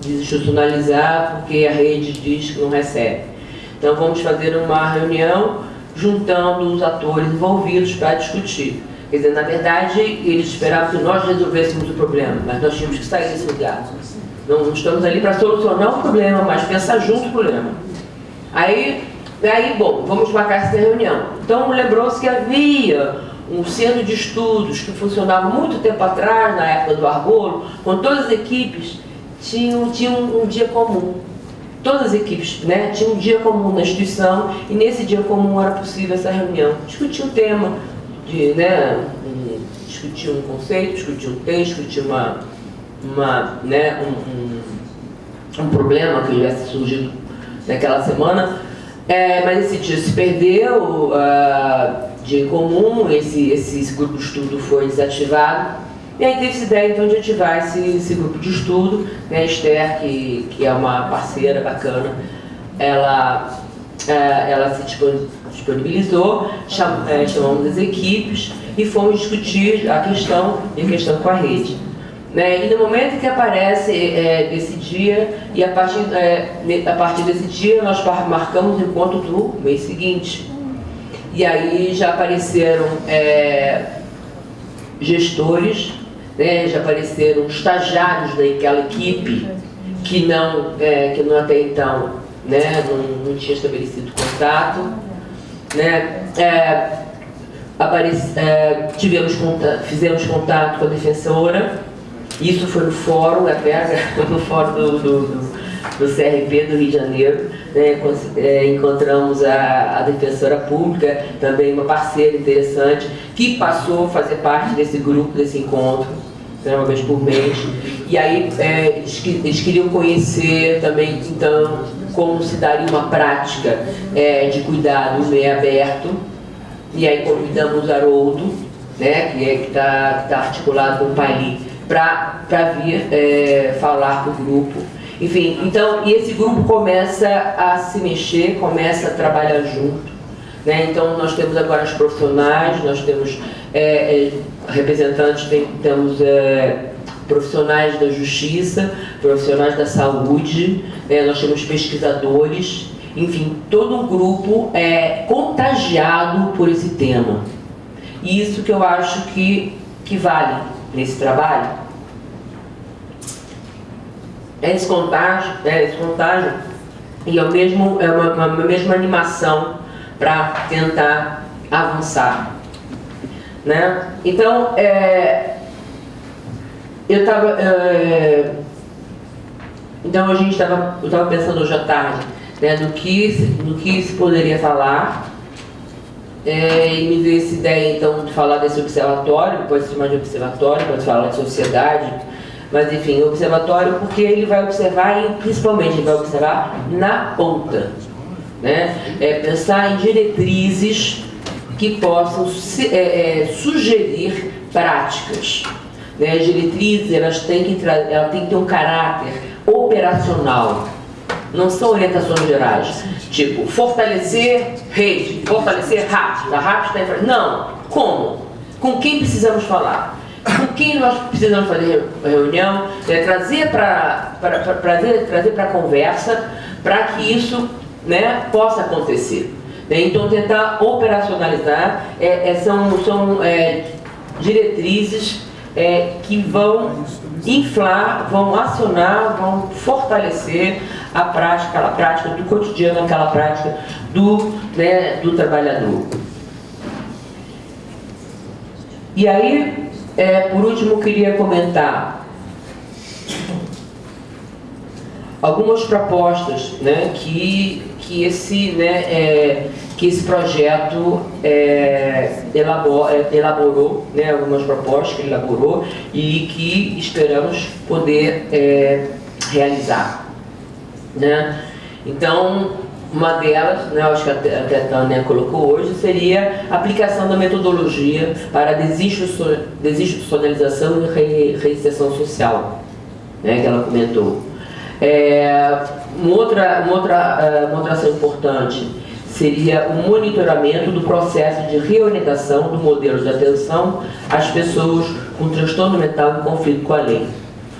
desinstitucionalizar porque a rede diz que não recebe. Então vamos fazer uma reunião juntando os atores envolvidos para discutir. Quer dizer, na verdade, eles esperavam que nós resolvêssemos o problema, mas nós tínhamos que sair desse lugar. Não, estamos ali para solucionar o problema, mas pensar junto o problema. Aí aí, bom, vamos marcar essa reunião. Então, lembrou-se que havia um centro de estudos que funcionava muito tempo atrás, na época do Argolo, com todas as equipes tinham, tinham um dia comum. Todas as equipes né, tinham um dia comum na instituição e nesse dia comum era possível essa reunião. Discutir um tema, de, né, discutir um conceito, discutir um texto, discutir uma, uma, né, um, um, um problema que tivesse surgido naquela semana é, mas esse dia se perdeu, uh, em comum, esse, esse grupo de estudo foi desativado. E aí teve essa ideia então de ativar esse, esse grupo de estudo, né, a Esther, que, que é uma parceira bacana, ela, uh, ela se disponibilizou, cham, uh, chamamos as equipes e fomos discutir a questão, a questão com a rede. Né? E no momento que aparece é, desse dia, e a partir, é, a partir desse dia nós marcamos o encontro do mês seguinte. E aí já apareceram é, gestores, né? já apareceram estagiários daquela equipe que não, é, que não até então né? não, não tinha estabelecido contato. Né? É, apareci, é, tivemos contato, fizemos contato com a defensora isso foi no fórum, até no fórum do, do, do CRP do Rio de Janeiro. Né, é, encontramos a, a, defensora pública, também uma parceira interessante, que passou a fazer parte desse grupo, desse encontro, né, uma vez por mês. E aí é, eles, queriam conhecer também, então, como se daria uma prática é, de cuidado meio aberto. E aí convidamos o Haroldo, né, que é, está tá articulado com o Paili, para vir é, falar com o grupo. Enfim, então, e esse grupo começa a se mexer, começa a trabalhar junto. Né? Então, nós temos agora os profissionais, nós temos é, é, representantes, tem, temos é, profissionais da justiça, profissionais da saúde, é, nós temos pesquisadores, enfim, todo um grupo é contagiado por esse tema. E isso que eu acho que, que vale nesse trabalho. É esse contágio, é esse contágio e é, o mesmo, é uma, uma, uma mesma animação para tentar avançar. Né? Então, é, eu estava. É, então a gente estava. Eu estava pensando hoje à tarde né, no, que, no que se poderia falar. É, e me veio essa ideia então de falar desse observatório, pode ser mais de observatório, pode falar de sociedade, mas enfim, observatório porque ele vai observar, e principalmente ele vai observar na ponta. Né? É pensar em diretrizes que possam é, é, sugerir práticas. Né? As diretrizes elas têm, que elas têm que ter um caráter operacional, não são orientações gerais. Tipo, fortalecer rede, fortalecer RAP, a RAP está em Não, como? Com quem precisamos falar? Com quem nós precisamos fazer reunião? É, trazer para trazer, trazer para conversa para que isso né, possa acontecer. Né? Então, tentar operacionalizar é, é, são, são é, diretrizes é, que vão inflar, vão acionar, vão fortalecer a prática, a prática do cotidiano, aquela prática do, né, do trabalhador. E aí, é, por último, queria comentar algumas propostas né, que, que, esse, né, é, que esse projeto é, é, elaborou, né, algumas propostas que ele elaborou e que esperamos poder é, realizar. Né? Então, uma delas, né, acho que a Tânia colocou hoje, seria a aplicação da metodologia para desinstitucionalização e reinserção social, né, que ela comentou. É, uma, outra, uma, outra, é, uma outra ação importante seria o monitoramento do processo de reorientação do modelo de atenção às pessoas com transtorno mental em conflito com a lei.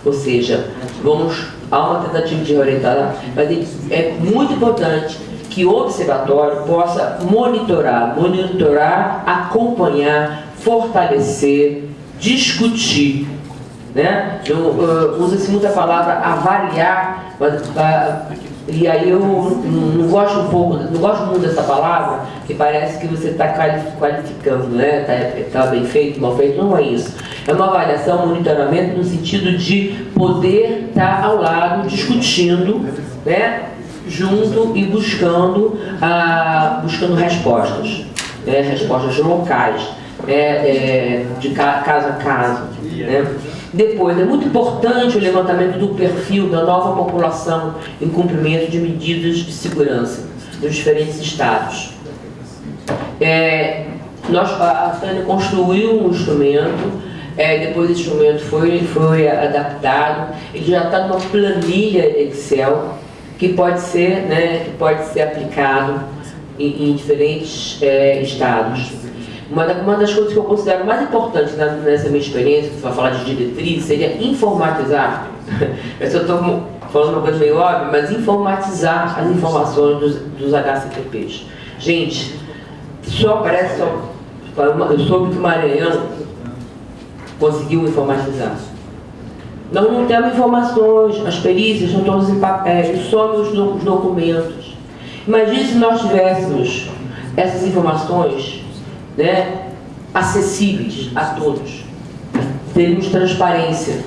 Ou seja, vamos a uma tentativa de reorientar, mas é muito importante que o observatório possa monitorar, monitorar, acompanhar, fortalecer, discutir né? Uh, Usa-se muito a palavra avaliar, mas, uh, e aí eu não gosto um pouco, não gosto muito dessa palavra, que parece que você está qualificando, né? Está tá bem feito, mal feito, não é isso. É uma avaliação, um monitoramento no sentido de poder estar tá ao lado, discutindo, né? junto e buscando, ah, buscando respostas, né? respostas locais, é, é, de caso a caso. Né? Depois, é muito importante o levantamento do perfil da nova população em cumprimento de medidas de segurança nos diferentes estados. É, nós, a Tânia construiu um instrumento, é, depois esse instrumento foi, foi adaptado, ele já está numa planilha Excel que pode ser, né, que pode ser aplicado em, em diferentes é, estados. Uma, uma das coisas que eu considero mais importantes nessa minha experiência, para falar de diretriz, seria informatizar. eu estou falando uma coisa meio óbvia, mas informatizar as informações dos, dos HCTPs. Gente, só parece só. Eu soube que o Maranhão conseguiu informatizar. Nós não temos informações, as perícias estão todas em papel, só nos documentos. Imagine se nós tivéssemos essas informações né, acessíveis a todos. Teremos transparência.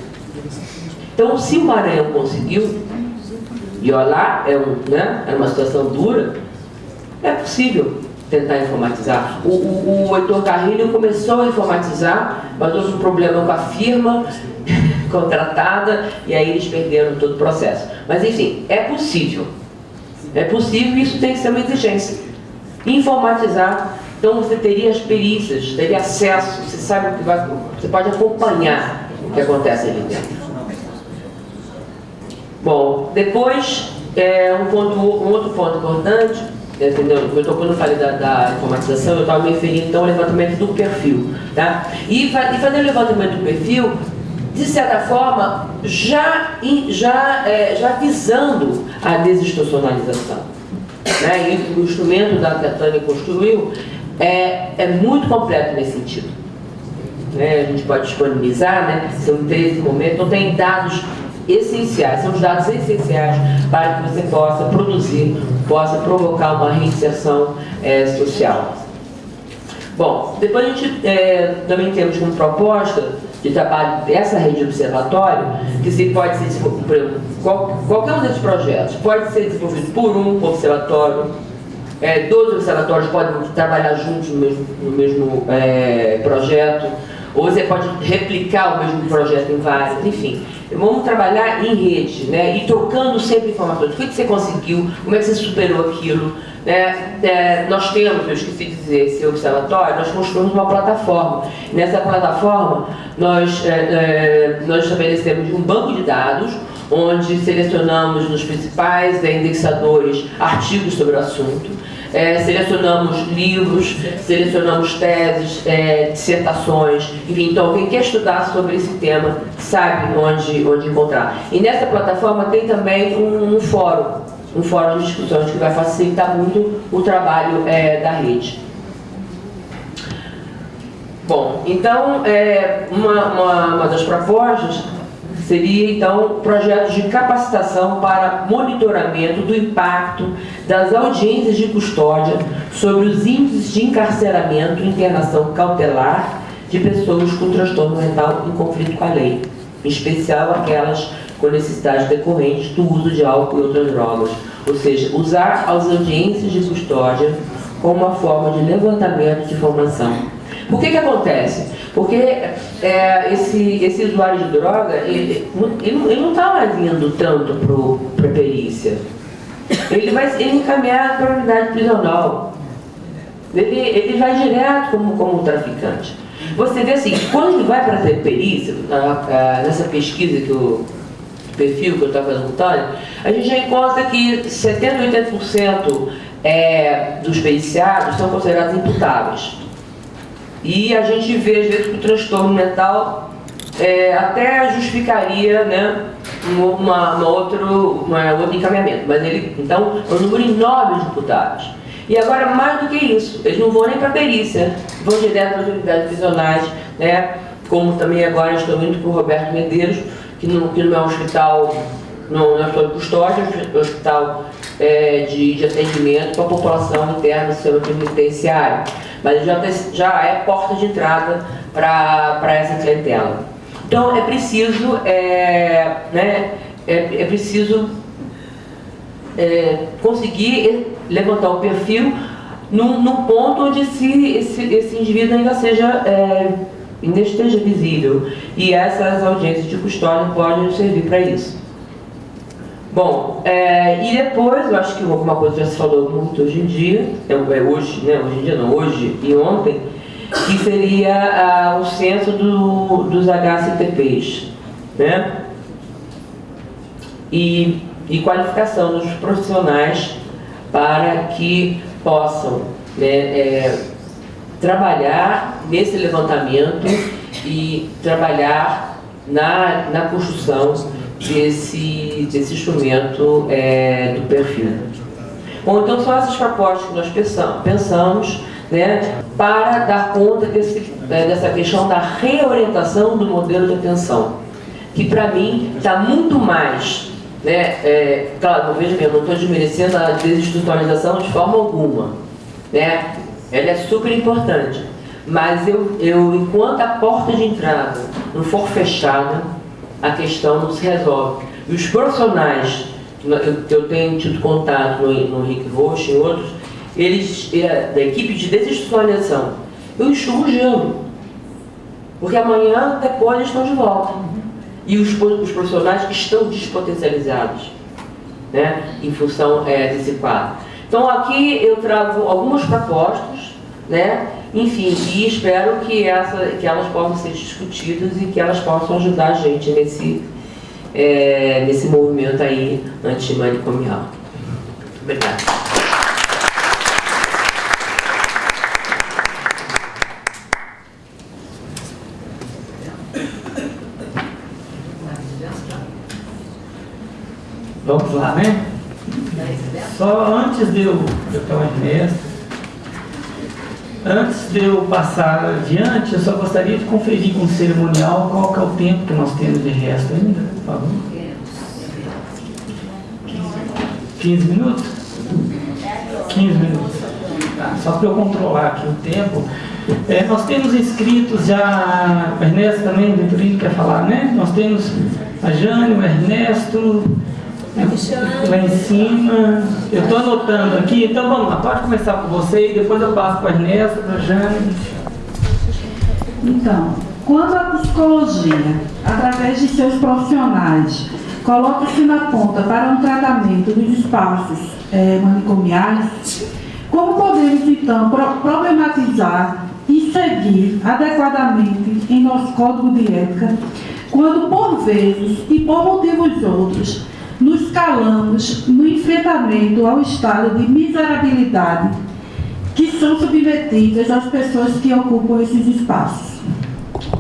Então, se o Maranhão conseguiu, e olha lá, é, um, né, é uma situação dura, é possível tentar informatizar. O, o, o Heitor Carrilho começou a informatizar, mas houve um problema com a firma contratada e aí eles perderam todo o processo. Mas enfim, é possível. É possível e isso tem que ser uma exigência. Informatizar então você teria as perícias, teria acesso, você sabe o que vai, você pode acompanhar o que acontece ali dentro. Bom, depois, é, um, ponto, um outro ponto importante, entendeu? Eu estou quando eu falei da, da informatização, eu estava me referindo então ao levantamento do perfil. Tá? E, e fazer o levantamento do perfil, de certa forma, já, já, é, já visando a desinstitucionalização. Né? E o instrumento da, que a Tânia construiu é, é muito completo nesse sentido. Né? A gente pode disponibilizar, né? são 13 momentos, então tem dados essenciais, são os dados essenciais para que você possa produzir, possa provocar uma reinserção é, social. Bom, depois a gente é, também temos como proposta de trabalho dessa rede de observatório, que se pode ser desenvolvido, qualquer um desses projetos pode ser desenvolvido por um observatório, é, dois observatórios podem trabalhar juntos no mesmo, no mesmo é, projeto, ou você pode replicar o mesmo projeto em vários, enfim. Vamos trabalhar em rede, né? E trocando sempre informações. O que você conseguiu? Como é que você superou aquilo? Né? É, nós temos, eu esqueci de dizer, esse observatório, nós construímos uma plataforma. Nessa plataforma, nós, é, é, nós estabelecemos um banco de dados, onde selecionamos nos principais indexadores artigos sobre o assunto, é, selecionamos livros, selecionamos teses, é, dissertações, enfim, então quem quer estudar sobre esse tema sabe onde, onde encontrar. E nessa plataforma tem também um, um fórum, um fórum de discussões que vai facilitar muito o trabalho é, da rede. Bom, então, é, uma, uma, uma das propostas seria então projetos de capacitação para monitoramento do impacto das audiências de custódia sobre os índices de encarceramento e internação cautelar de pessoas com transtorno mental em conflito com a lei, em especial aquelas com necessidades decorrentes do uso de álcool e outras drogas, ou seja, usar as audiências de custódia como uma forma de levantamento de informação. Por que que acontece? Porque é, esse, esse usuário de droga, ele, ele, não está mais indo tanto para a perícia. Ele vai ser encaminhado para a unidade prisional. Ele, ele vai direto como, como traficante. Você vê assim, quando ele vai para a perícia, nessa pesquisa que o perfil que eu estava fazendo a gente já encontra que 70% 80% é, dos periciados são considerados imputáveis. E a gente vê, às vezes, que o transtorno mental é, até justificaria né, uma, uma outro, uma, outro encaminhamento. Mas ele, então, é um número enorme de imputados. E agora, mais do que isso, eles não vão nem para a perícia, vão direto para as unidades prisionais, né? como também agora estou indo para o Roberto Medeiros, que não, que não é um hospital, não é de custódia, um hospital é, de, de atendimento para a população interna do sistema penitenciário mas já, já é porta de entrada para essa clientela. Então é preciso, é, né, é, é preciso é, conseguir levantar o perfil num ponto onde esse, esse, esse indivíduo ainda seja é, ainda esteja visível e essas audiências de custódia podem servir para isso. Bom, é, e depois, eu acho que alguma coisa já se falou muito hoje em dia, é, é hoje, né, hoje em dia não, hoje e ontem, que seria ah, o centro do, dos HCTPs, né? E, e qualificação dos profissionais para que possam né, é, trabalhar nesse levantamento e trabalhar na, na construção desse, desse instrumento é, do perfil. Bom, então são essas propostas que nós pensamos né, para dar conta desse, é, dessa questão da reorientação do modelo de atenção, que para mim está muito mais, né, é, claro, veja bem, eu não estou desmerecendo a desinstitucionalização de forma alguma, né, ela é super importante, mas eu, eu enquanto a porta de entrada não for fechada, a questão não se resolve. E os profissionais que eu tenho tido contato no, no Rick Rocha e outros, eles, é, da equipe de desinstitucionalização, eu enxugo gelo. Porque amanhã, depois, eles estão de volta. E os, os profissionais estão despotencializados, né, em função é, desse quadro. Então aqui eu trago algumas propostas, né, Enfim, e espero que, essa, que elas possam ser discutidas e que elas possam ajudar a gente nesse, é, nesse movimento aí antimanicomial. Obrigada. Vamos lá, né? Só antes de eu, doutor Ernesto, antes de eu passar adiante, eu só gostaria de conferir com o cerimonial qual que é o tempo que nós temos de resto ainda, por favor. 15 minutos? 15 minutos. Tá, só para eu controlar aqui o tempo. É, nós temos inscritos já, o Ernesto também, o Vitorino quer falar, né? Nós temos a Jane, o Ernesto, lá em cima. Eu estou anotando aqui, então vamos lá, pode começar com você e depois eu passo para a Ernesto, para a Jane. Então, quando a psicologia, através de seus profissionais, coloca-se na ponta para um tratamento dos espaços é, manicomiais, como podemos então pro problematizar e seguir adequadamente em nosso código de ética, quando por vezes e por motivos outros nos calamos no enfrentamento ao estado de miserabilidade que são submetidas as pessoas que ocupam esses espaços.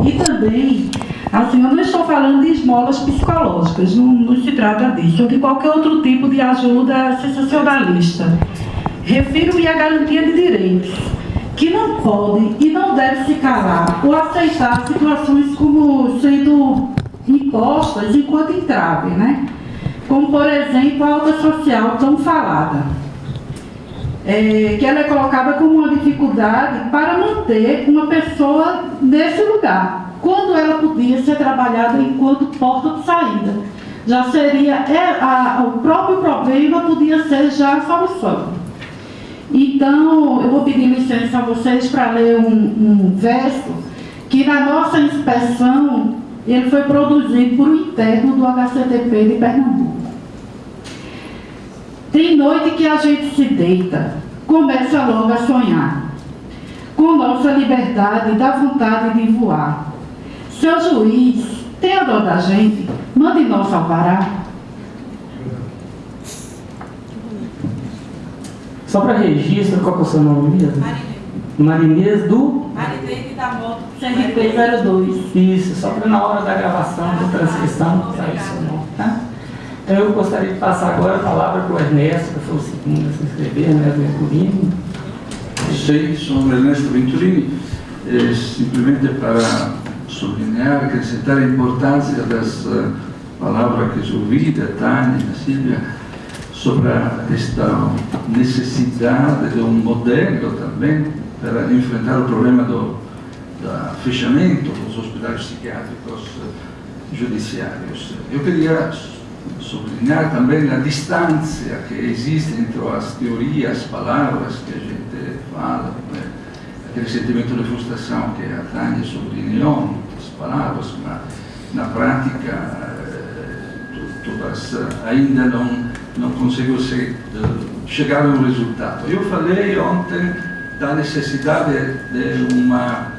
E também, assim, eu não estou falando de esmolas psicológicas, não, não se trata disso, ou de qualquer outro tipo de ajuda sensacionalista. Refiro-me à garantia de direitos, que não pode e não deve se calar ou aceitar situações como sendo impostas enquanto entrave, né? Como por exemplo a alta social tão falada, é, que ela é colocada como uma dificuldade para manter uma pessoa nesse lugar, quando ela podia ser trabalhada enquanto porta de saída. Já seria, é, a, o próprio problema podia ser já a solução. Então, eu vou pedir licença a vocês para ler um, um verso que na nossa inspeção ele foi produzido por um interno do HCTP de Pernambuco. Tem noite que a gente se deita, começa logo a sonhar. Com nossa liberdade dá vontade de voar. Seu juiz, tenha dó da gente, mande nosso alvará. Só para registro, qual que é o seu nome mesmo? Marinês do? Marinês da moto CRP02. Isso, só para na hora da gravação, da transcrição, sair seu nome, tá? Então eu gostaria de passar agora a palavra para o Ernesto, que foi o segundo a se inscrever, Ernesto Venturini. Sei, sou Ernesto Venturini, é, simplesmente para sublinhar, acrescentar a importância das uh, palavras que eu ouvi da Tânia da Silvia sobre esta necessidade de um modelo também para enfrentar o problema do, do fechamento dos hospitais psiquiátricos judiciários. Eu queria sublinhar também a distância que existe entre as teorias, as palavras que a gente fala, aquele sentimento de frustração que a Tânia sublinhou, muitas palavras, mas na prática eh, todas ainda não, não conseguiu se, chegar a um resultado. Eu falei ontem da necessidade de uma,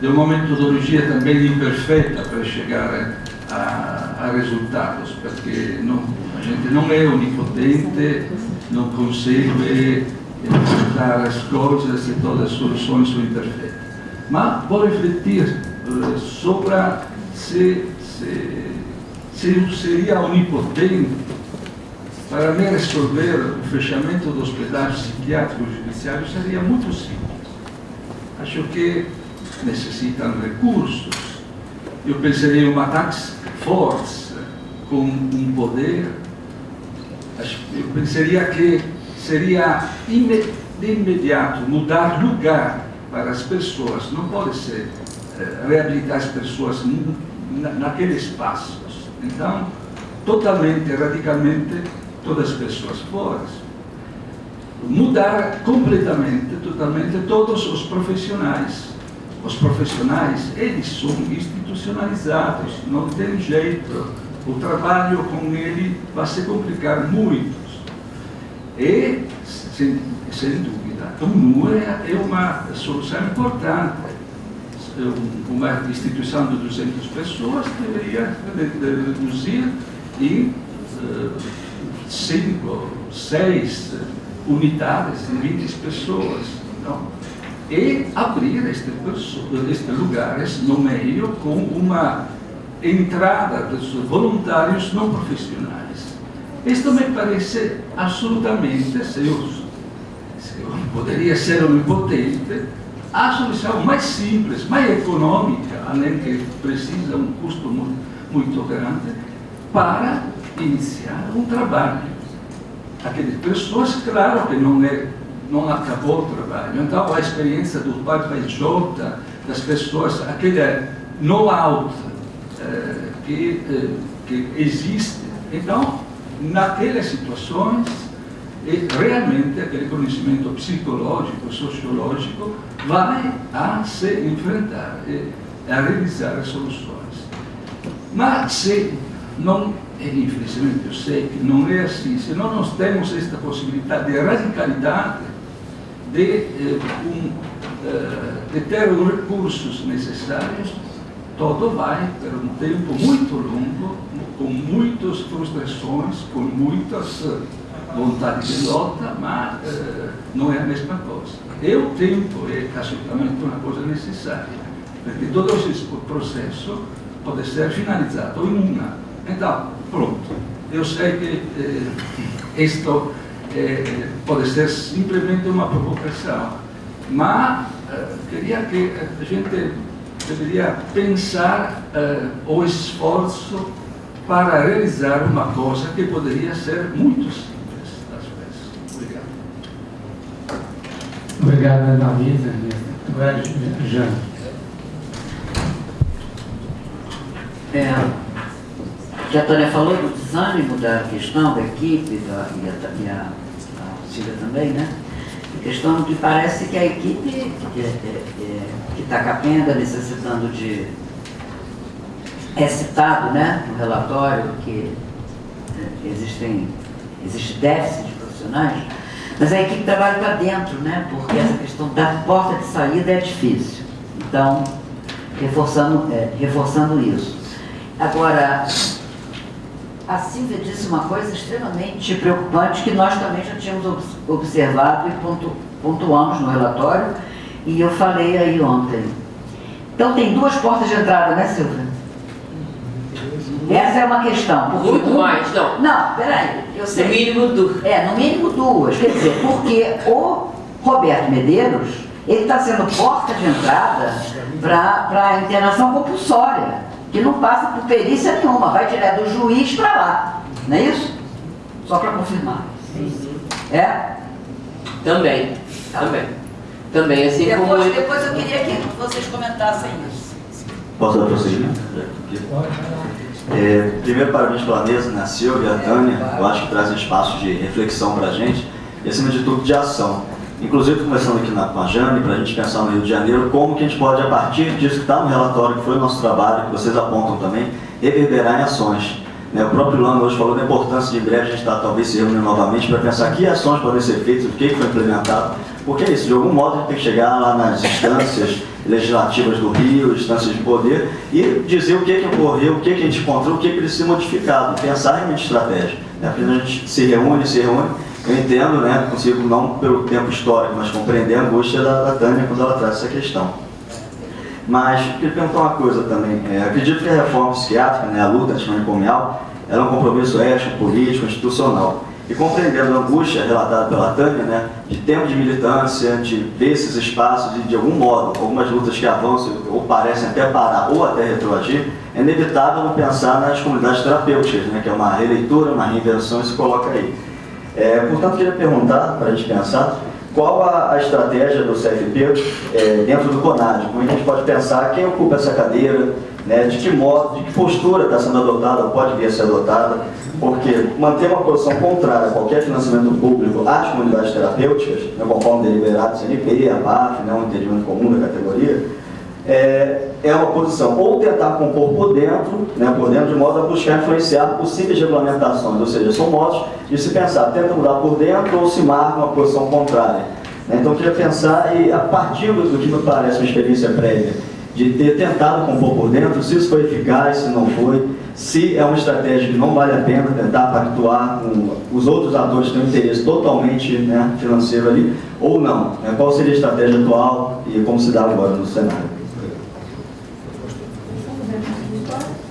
de uma metodologia também imperfeita para chegar a, a resultados, porque não, a gente não é onipotente, não consegue enfrentar as coisas e todas as soluções são imperfeitas. Mas vou refletir uh, sobre se, se, se seria onipotente para me resolver o fechamento dos hospitais psiquiátricos judiciários seria muito simples. Acho que necessitam recursos. Eu pensaria em uma taxa força, com um poder, eu pensaria que seria de imediato mudar lugar para as pessoas, não pode ser eh, reabilitar as pessoas naqueles espaços. Então, totalmente, radicalmente, todas as pessoas fora. Mudar completamente, totalmente, todos os profissionais os profissionais, eles são institucionalizados, não tem jeito. O trabalho com ele vai se complicar muito. E, sem, sem dúvida, o NU é, é uma solução importante. Uma instituição de 200 pessoas deveria reduzir em uh, cinco, seis unidades de 20 pessoas. Então, e abrir estes este lugares no meio com uma entrada dos voluntários não profissionais. Isto me parece absolutamente, se eu, se eu poderia ser onipotente, a solução mais simples, mais econômica, além que precisa um custo muito, muito grande, para iniciar um trabalho. Aquelas pessoas, claro que não é não acabou o trabalho. Então, a experiência do Jota, das pessoas, aquele know-how eh, que, eh, que existe. Então, naquelas situações, realmente aquele conhecimento psicológico, sociológico, vai a se enfrentar, a realizar as soluções. Mas se não, infelizmente eu sei que não é assim, se não nós temos esta possibilidade de radicalidade, de, eh, um, eh, de ter os recursos necessários, todo vai por um tempo muito longo, com muitas frustrações, com muitas uh, vontades de luta, mas não é a mesma coisa. E o tempo é absolutamente uma coisa necessária, porque todo esse processo pode ser finalizado em um ano. Então, pronto. Eu sei que eh, isto eh, pode ser simplesmente uma provocação, mas eh, queria que a gente deveria pensar eh, o esforço para realizar uma coisa que poderia ser muito simples, às vezes. Obrigado. Obrigado, Analisa. Agora, Jean. É, que a Tânia falou do desânimo da questão da equipe, da, e, a, e a, também, né? A questão que parece que a equipe que está capenga, necessitando de. É citado né, no relatório que é, existem, existe déficit de profissionais, mas a equipe trabalha para dentro, né? Porque essa questão da porta de saída é difícil. Então, reforçando, é, reforçando isso. Agora, a Silvia disse uma coisa extremamente preocupante que nós também já tínhamos observado e pontu, pontuamos no relatório, e eu falei aí ontem. Então tem duas portas de entrada, né, Silvia? Essa é uma questão. Muito um, mais, não. Não, peraí. Eu sei. No mínimo duas. É, no mínimo duas. Quer dizer, porque o Roberto Medeiros, ele está sendo porta de entrada para a internação compulsória que não passa por perícia nenhuma, vai direto do juiz para lá. Não é isso? Só para confirmar. É? Também. Tá. Também. Também, assim depois, como... Depois eu queria que vocês comentassem isso. Posso dar prosseguimento? É, primeiro, parabéns pela mesa, né? a Silvia, a Tânia, eu acho que trazem espaços de reflexão para a gente e, acima de tudo, de ação. Inclusive, começando aqui na, com a Jane, para a gente pensar no Rio de Janeiro, como que a gente pode, a partir disso que está no relatório, que foi o nosso trabalho, que vocês apontam também, reverberar em ações. Né? O próprio Lano hoje falou da importância de em breve a gente estar tá, talvez se reunindo novamente para pensar que ações podem ser feitas, o que, foi implementado, porque é isso, de algum modo a gente tem que chegar lá nas instâncias legislativas do Rio, instâncias de poder, e dizer o que, que ocorreu, o que, que a gente encontrou, o que, que precisa ser modificado, pensar realmente estratégia. Né? A gente se reúne, se reúne, eu entendo, né, consigo não pelo tempo histórico, mas compreender a angústia da, da Tânia quando ela traz essa questão. Mas, queria perguntar uma coisa também. É, acredito que a reforma psiquiátrica, né, a luta antimanicomial, ela é um compromisso ético, político, institucional. E compreendendo a angústia relatada pela Tânia, né, de tempo de militância, de ver esses espaços e, de algum modo, algumas lutas que avançam ou parecem até parar ou até retroagir, é inevitável não pensar nas comunidades terapêuticas, né, que é uma releitura, uma reinvenção e se coloca aí. É, portanto, queria perguntar, para a gente pensar, qual a, a estratégia do CFP é, dentro do CONAD? Como a gente pode pensar quem ocupa essa cadeira, né, de que modo, de que postura está sendo adotada pode vir a ser adotada, porque manter uma posição contrária a qualquer financiamento público às comunidades terapêuticas, né, conforme deliberado CNP, a BAF, né, um entendimento comum da categoria, é, é uma posição ou tentar compor por dentro, né, por dentro, de modo a buscar influenciar possíveis regulamentações, ou seja, são modos de se pensar, tenta mudar por dentro ou se marca uma posição contrária. Né? Então eu queria pensar, e a partir do que me parece uma experiência prévia, de ter tentado compor por dentro, se isso foi eficaz, se não foi, se é uma estratégia que não vale a pena tentar pactuar com os outros atores que têm um interesse totalmente né, financeiro ali, ou não. Né? Qual seria a estratégia atual e como se dá agora no cenário?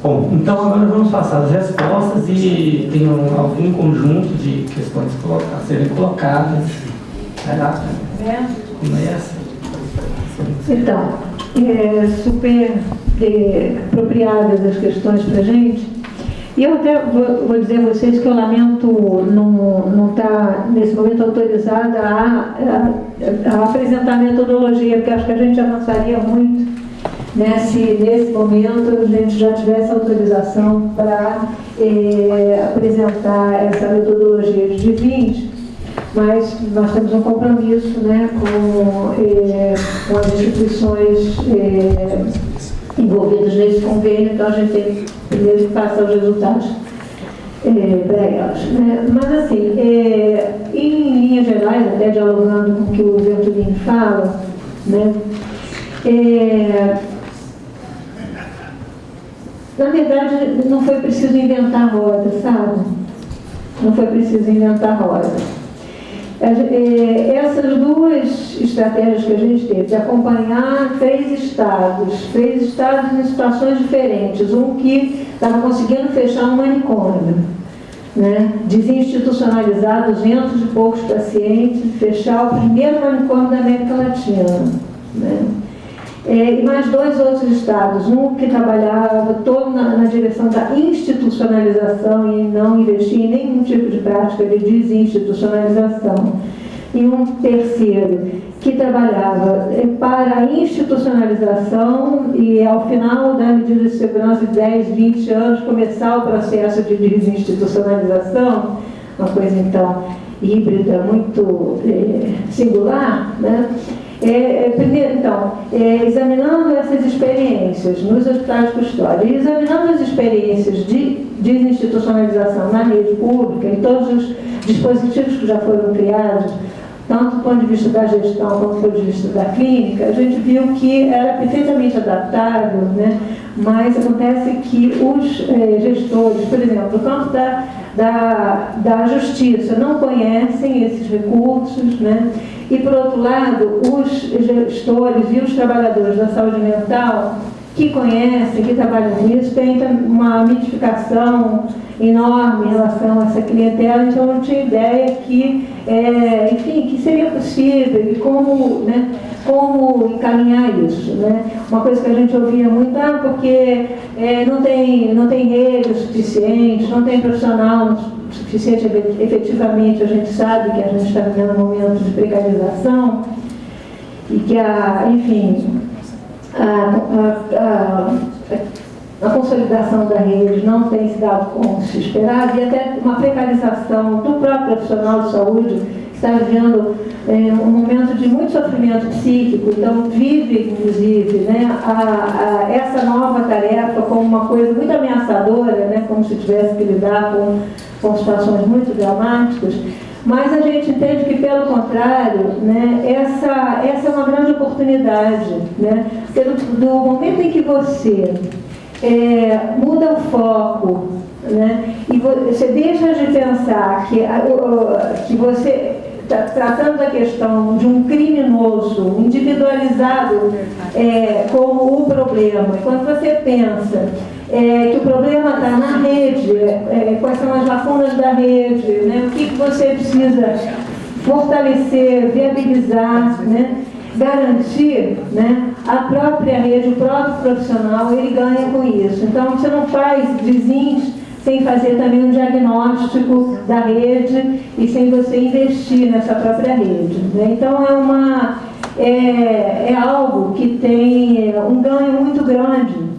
Bom, então agora vamos passar as respostas e tem um, algum conjunto de questões a serem colocadas. Vai lá, começa. Então, é, super é, apropriadas as questões para gente. E eu até vou, vou, dizer a vocês que eu lamento não estar, tá, nesse momento, autorizada a, a, a, apresentar metodologia, porque acho que a gente avançaria muito né, se nesse momento a gente já tivesse autorização para é, apresentar essa metodologia de 20 mas nós temos um compromisso né, com, é, com as instituições é, envolvidas nesse convênio, então a gente tem primeiro que passar os resultados é, para elas. Né? Mas assim, é, em linhas gerais, até dialogando com o que o Venturini fala, né, é, na verdade não foi preciso inventar roda, sabe? Não foi preciso inventar roda é, essas duas estratégias que a gente teve, de acompanhar três estados, três estados em situações diferentes, um que estava conseguindo fechar um manicômio, né, desinstitucionalizar 200 e poucos pacientes, fechar o primeiro manicômio da América Latina. Né, é, e mais dois outros estados, um que trabalhava todo na, na, direção da institucionalização e não investia em nenhum tipo de prática de desinstitucionalização, e um terceiro que trabalhava é, para a institucionalização e ao final da medida de segurança de 10, 20 anos começar o processo de desinstitucionalização, uma coisa então híbrida muito é, singular, né? É, é, primeiro, então, é, examinando essas experiências nos hospitais de custódia e examinando as experiências de desinstitucionalização na rede pública e todos os dispositivos que já foram criados, tanto do ponto de vista da gestão quanto do ponto de vista da clínica, a gente viu que era perfeitamente adaptável, né? mas acontece que os é, gestores, por exemplo, no campo da, da, da justiça, não conhecem esses recursos, né? E, por outro lado, os gestores e os trabalhadores da saúde mental que conhecem, que trabalham nisso, têm uma mitificação enorme em relação a essa clientela, então não tinha ideia que, é, enfim, que seria possível e como, né, como encaminhar isso. Né? Uma coisa que a gente ouvia muito, ah, porque é, não, tem, não tem rede suficiente, não tem profissional suficiente efetivamente, a gente sabe que a gente está vivendo um momento de precarização e que, a, enfim, a, a, a, consolidação da rede não tem se dado como se esperava e até uma precarização do próprio profissional de saúde está vivendo é, um momento de muito sofrimento psíquico, então vive, inclusive, né, a, a, essa nova tarefa como uma coisa muito ameaçadora, né, como se tivesse que lidar com com situações muito dramáticas, mas a gente entende que, pelo contrário, né, essa, essa é uma grande oportunidade. Né? Porque do, do momento em que você é, muda o foco né, e você deixa de pensar que, que você está tratando da questão de um criminoso individualizado é, como o problema, quando você pensa é, que o problema está na rede, é, quais são as lacunas da rede, né, o que, que você precisa fortalecer, viabilizar, né, garantir né, a própria rede, o próprio profissional, ele ganha com isso. Então, você não faz vizinhos sem fazer também um diagnóstico da rede e sem você investir nessa própria rede. Né? Então, é, uma, é, é algo que tem é, um ganho muito grande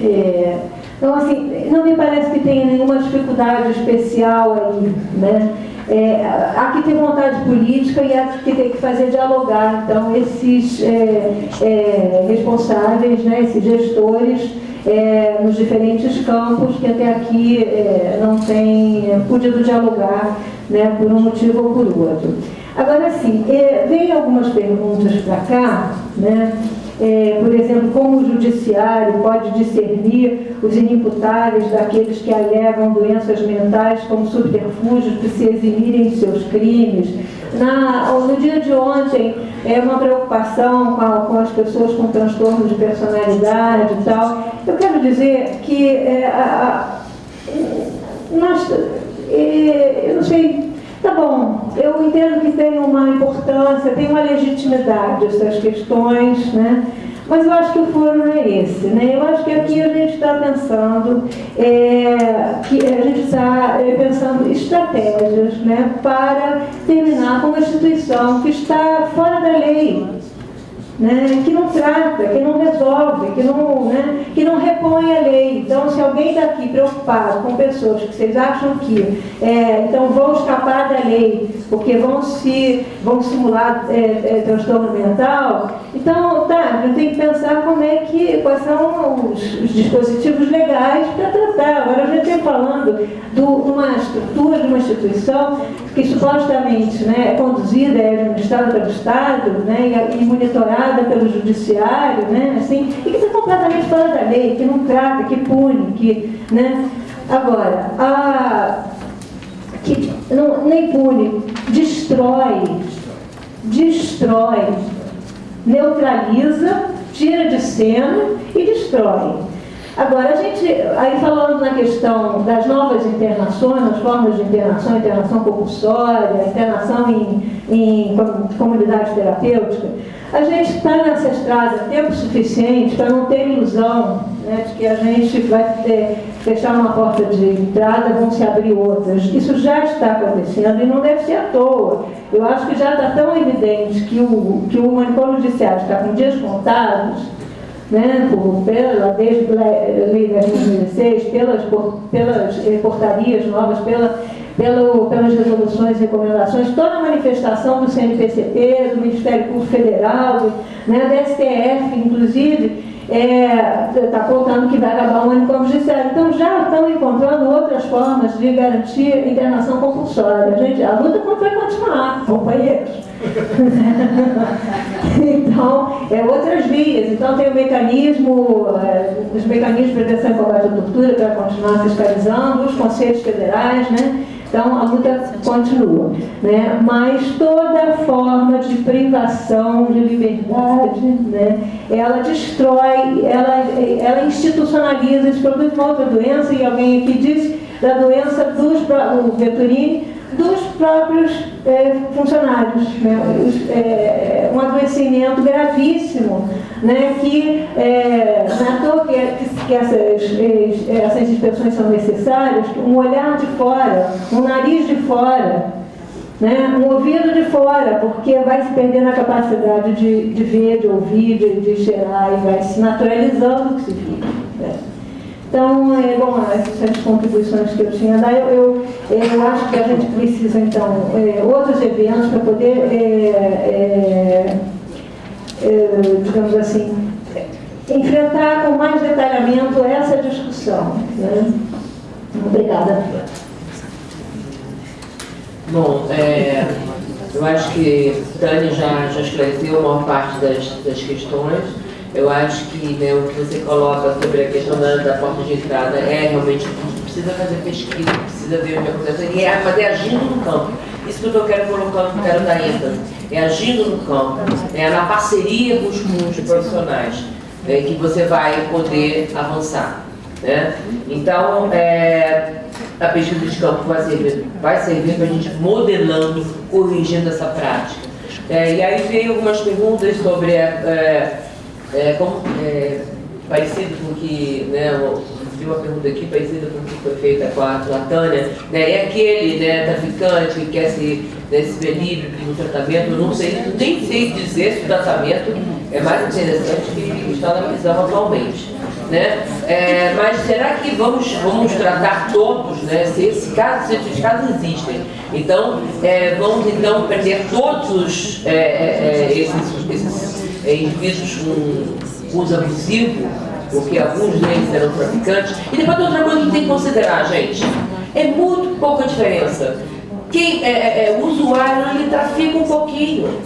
é, então, assim, não me parece que tenha nenhuma dificuldade especial aí, né? é, há que ter vontade política e há que ter que fazer dialogar, então, esses é, é, responsáveis, né, esses gestores, é, nos diferentes campos que até aqui é, não têm podido dialogar né, por um motivo ou por outro. Agora, sim, é, vem algumas perguntas para cá, né? É, por exemplo, como o judiciário pode discernir os inimputáveis daqueles que alegam doenças mentais como subterfúgios para se eximirem de seus crimes. Na, no dia de ontem, é uma preocupação com, a, com as pessoas com transtorno de personalidade e tal. Eu quero dizer que é, a, a, nós, é, eu não sei Tá bom, eu entendo que tem uma importância, tem uma legitimidade essas questões, né? Mas eu acho que o foro não é esse, né? Eu acho que aqui a gente está pensando, é, que a gente está é, pensando estratégias né, para terminar com uma instituição que está fora da lei, né, que não trata, que não resolve, que não, né, que não repõe a lei. Então, se alguém está aqui preocupado com pessoas que vocês acham que é, então vão escapar da lei porque vão se vão simular é, é, transtorno mental, então tá, gente tem que pensar como é que quais são os, os dispositivos legais para tratar. Agora a gente está falando de uma estrutura de uma instituição que supostamente né, é conduzida, é administrada pelo Estado né, e, e monitorada pelo judiciário, né, assim, e que está completamente fora da lei, que não trata, que pune, que, né, agora, a, que não, nem pune, destrói, destrói, neutraliza, tira de cena e destrói. Agora, a gente, aí falando na questão das novas internações, as formas de internação, internação compulsória, internação em, em comunidade terapêutica, a gente está nessa estrada tempo suficiente para não ter ilusão né, de que a gente vai ter, fechar uma porta de entrada vão se abrir outras. Isso já está acontecendo e não deve ser à toa. Eu acho que já está tão evidente que o, que o manicômio judiciário está com dias contados, né, pela, desde a lei de 2016, pelas, pelas portarias novas, pela pelo, pelas resoluções e recomendações, toda a manifestação do CNPCP, do Ministério Público Federal, do, né, da STF, inclusive, está é, tá contando que vai acabar o manicômio judiciário. Então já estão encontrando outras formas de garantir internação compulsória. Gente, a luta vai continuar, companheiros. então, é outras vias. Então tem o mecanismo, é, os mecanismos de prevenção e combate à tortura para continuar fiscalizando, os conselhos federais, né? Então, a luta continua. Né? Mas toda forma de privação de liberdade, né? ela destrói, ela, ela institucionaliza, isso produz uma outra doença, e alguém aqui disse da doença dos, o Vetturini, dos próprios é, funcionários. Né? É, um adoecimento gravíssimo, né? que é, não é toa que, que essas, essas inspeções são necessárias, um olhar de fora, um nariz de fora, né? um ouvido de fora, porque vai se perdendo a capacidade de, de ver, de ouvir, de, de cheirar, e vai se naturalizando o que se vive. Então, é, bom, essas as contribuições que eu tinha a dar. Eu, eu, eu, acho que a gente precisa, então, é, outros eventos para poder, é, é, é, digamos assim, enfrentar com mais detalhamento essa discussão. Né? Obrigada. Bom, é, eu acho que Tânia já, já esclareceu a maior parte das, das questões. Eu acho que né, o que você coloca sobre a questão da, da porta de entrada é realmente precisa fazer pesquisa, precisa ver o que acontece, e é, mas é agindo no campo. Isso que eu quero colocando, quero dar ênfase. É agindo no campo, é na parceria com os, profissionais né, que você vai poder avançar. Né? Então, é, a pesquisa de campo vai servir, vai servir para a gente modelando, corrigindo essa prática. É, e aí veio algumas perguntas sobre é, é, como, é, parecido com que, né, vi uma pergunta aqui parecida com o que foi feita com a, com a Tânia, né, é aquele né, traficante que quer se, né, se ver livre no tratamento, eu não sei, nem sei dizer se o tratamento é mais interessante que está na prisão atualmente. né? É, mas será que vamos, vamos tratar todos, né? Se esse caso, se esses casos existem. Então, é, vamos então prender todos os, é, é, é esses, esses é, indivíduos com uso abusivo, porque alguns deles eram traficantes. E depois outra coisa que tem que considerar, gente, é muito pouca diferença. Quem é, é, o usuário ele trafica um pouquinho.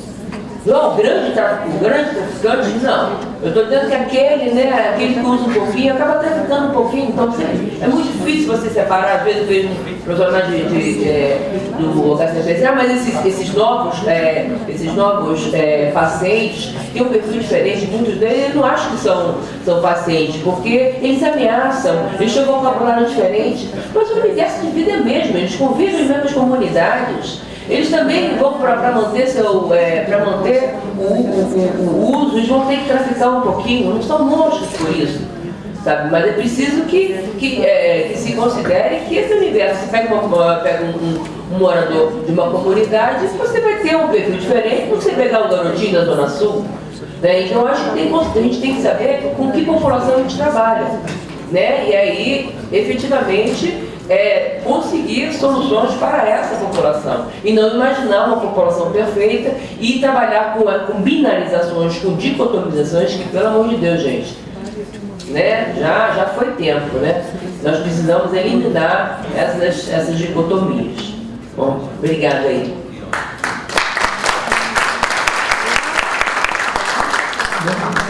Não, o grande, o grande traficante, não. Eu estou dizendo que aquele, né, aquele que usa um pouquinho, acaba traficando um pouquinho. Então, assim, é muito difícil você separar. Às vezes eu vejo profissionais de, de, de, é, do HCPC, ah, mas esses, esses novos, é, esses novos é, pacientes têm um perfil diferente. Muitos deles eu não acham que são, são pacientes, porque eles ameaçam, eles têm um vocabulário diferente. Mas o universo de vida é mesmo, eles convivem em mesmas comunidades. Eles também vão para manter, seu, é, manter o, o, o, uso, eles vão ter que traficar um pouquinho, não são monstros por isso. Sabe? Mas é preciso que, que, é, que se considere que esse universo, você pega, uma, pega um, um, morador de uma comunidade, você vai ter um perfil diferente você pegar um garotinho da Zona Sul. Né? Então, acho que tem, a gente tem que saber com que população a gente trabalha. Né? E aí, efetivamente, é, conseguir soluções para essa população e não imaginar uma população perfeita e trabalhar com, com binarizações, com dicotomizações que, pelo amor de Deus, gente, né, já, já foi tempo, né? Nós precisamos eliminar essas, essas dicotomias. Bom, obrigada aí.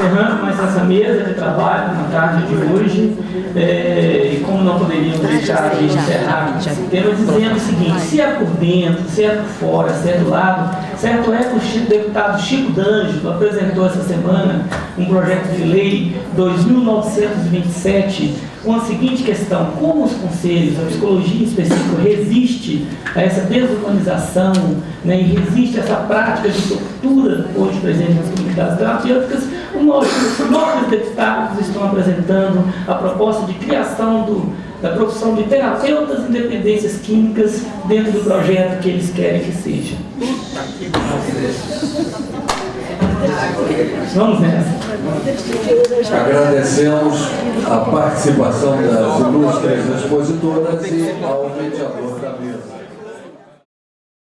Encerrando mais essa mesa de trabalho na tarde de hoje, é, e como não poderíamos deixar de encerrar tema dizendo o seguinte, se é por dentro, se é por fora, se é do lado, certo é que o deputado Chico D'Angelo apresentou essa semana um projeto de lei 2927 com a seguinte questão, como os conselhos, a psicologia em específico, resiste a essa desumanização né, e resiste a essa prática de tortura hoje presente nas comunidades terapêuticas, os nossos deputados estão apresentando a proposta de criação do, da profissão de terapeutas em dependências químicas dentro do projeto que eles querem que seja. Vamos nessa. Agradecemos a participação das ilustres expositoras e ao mediador.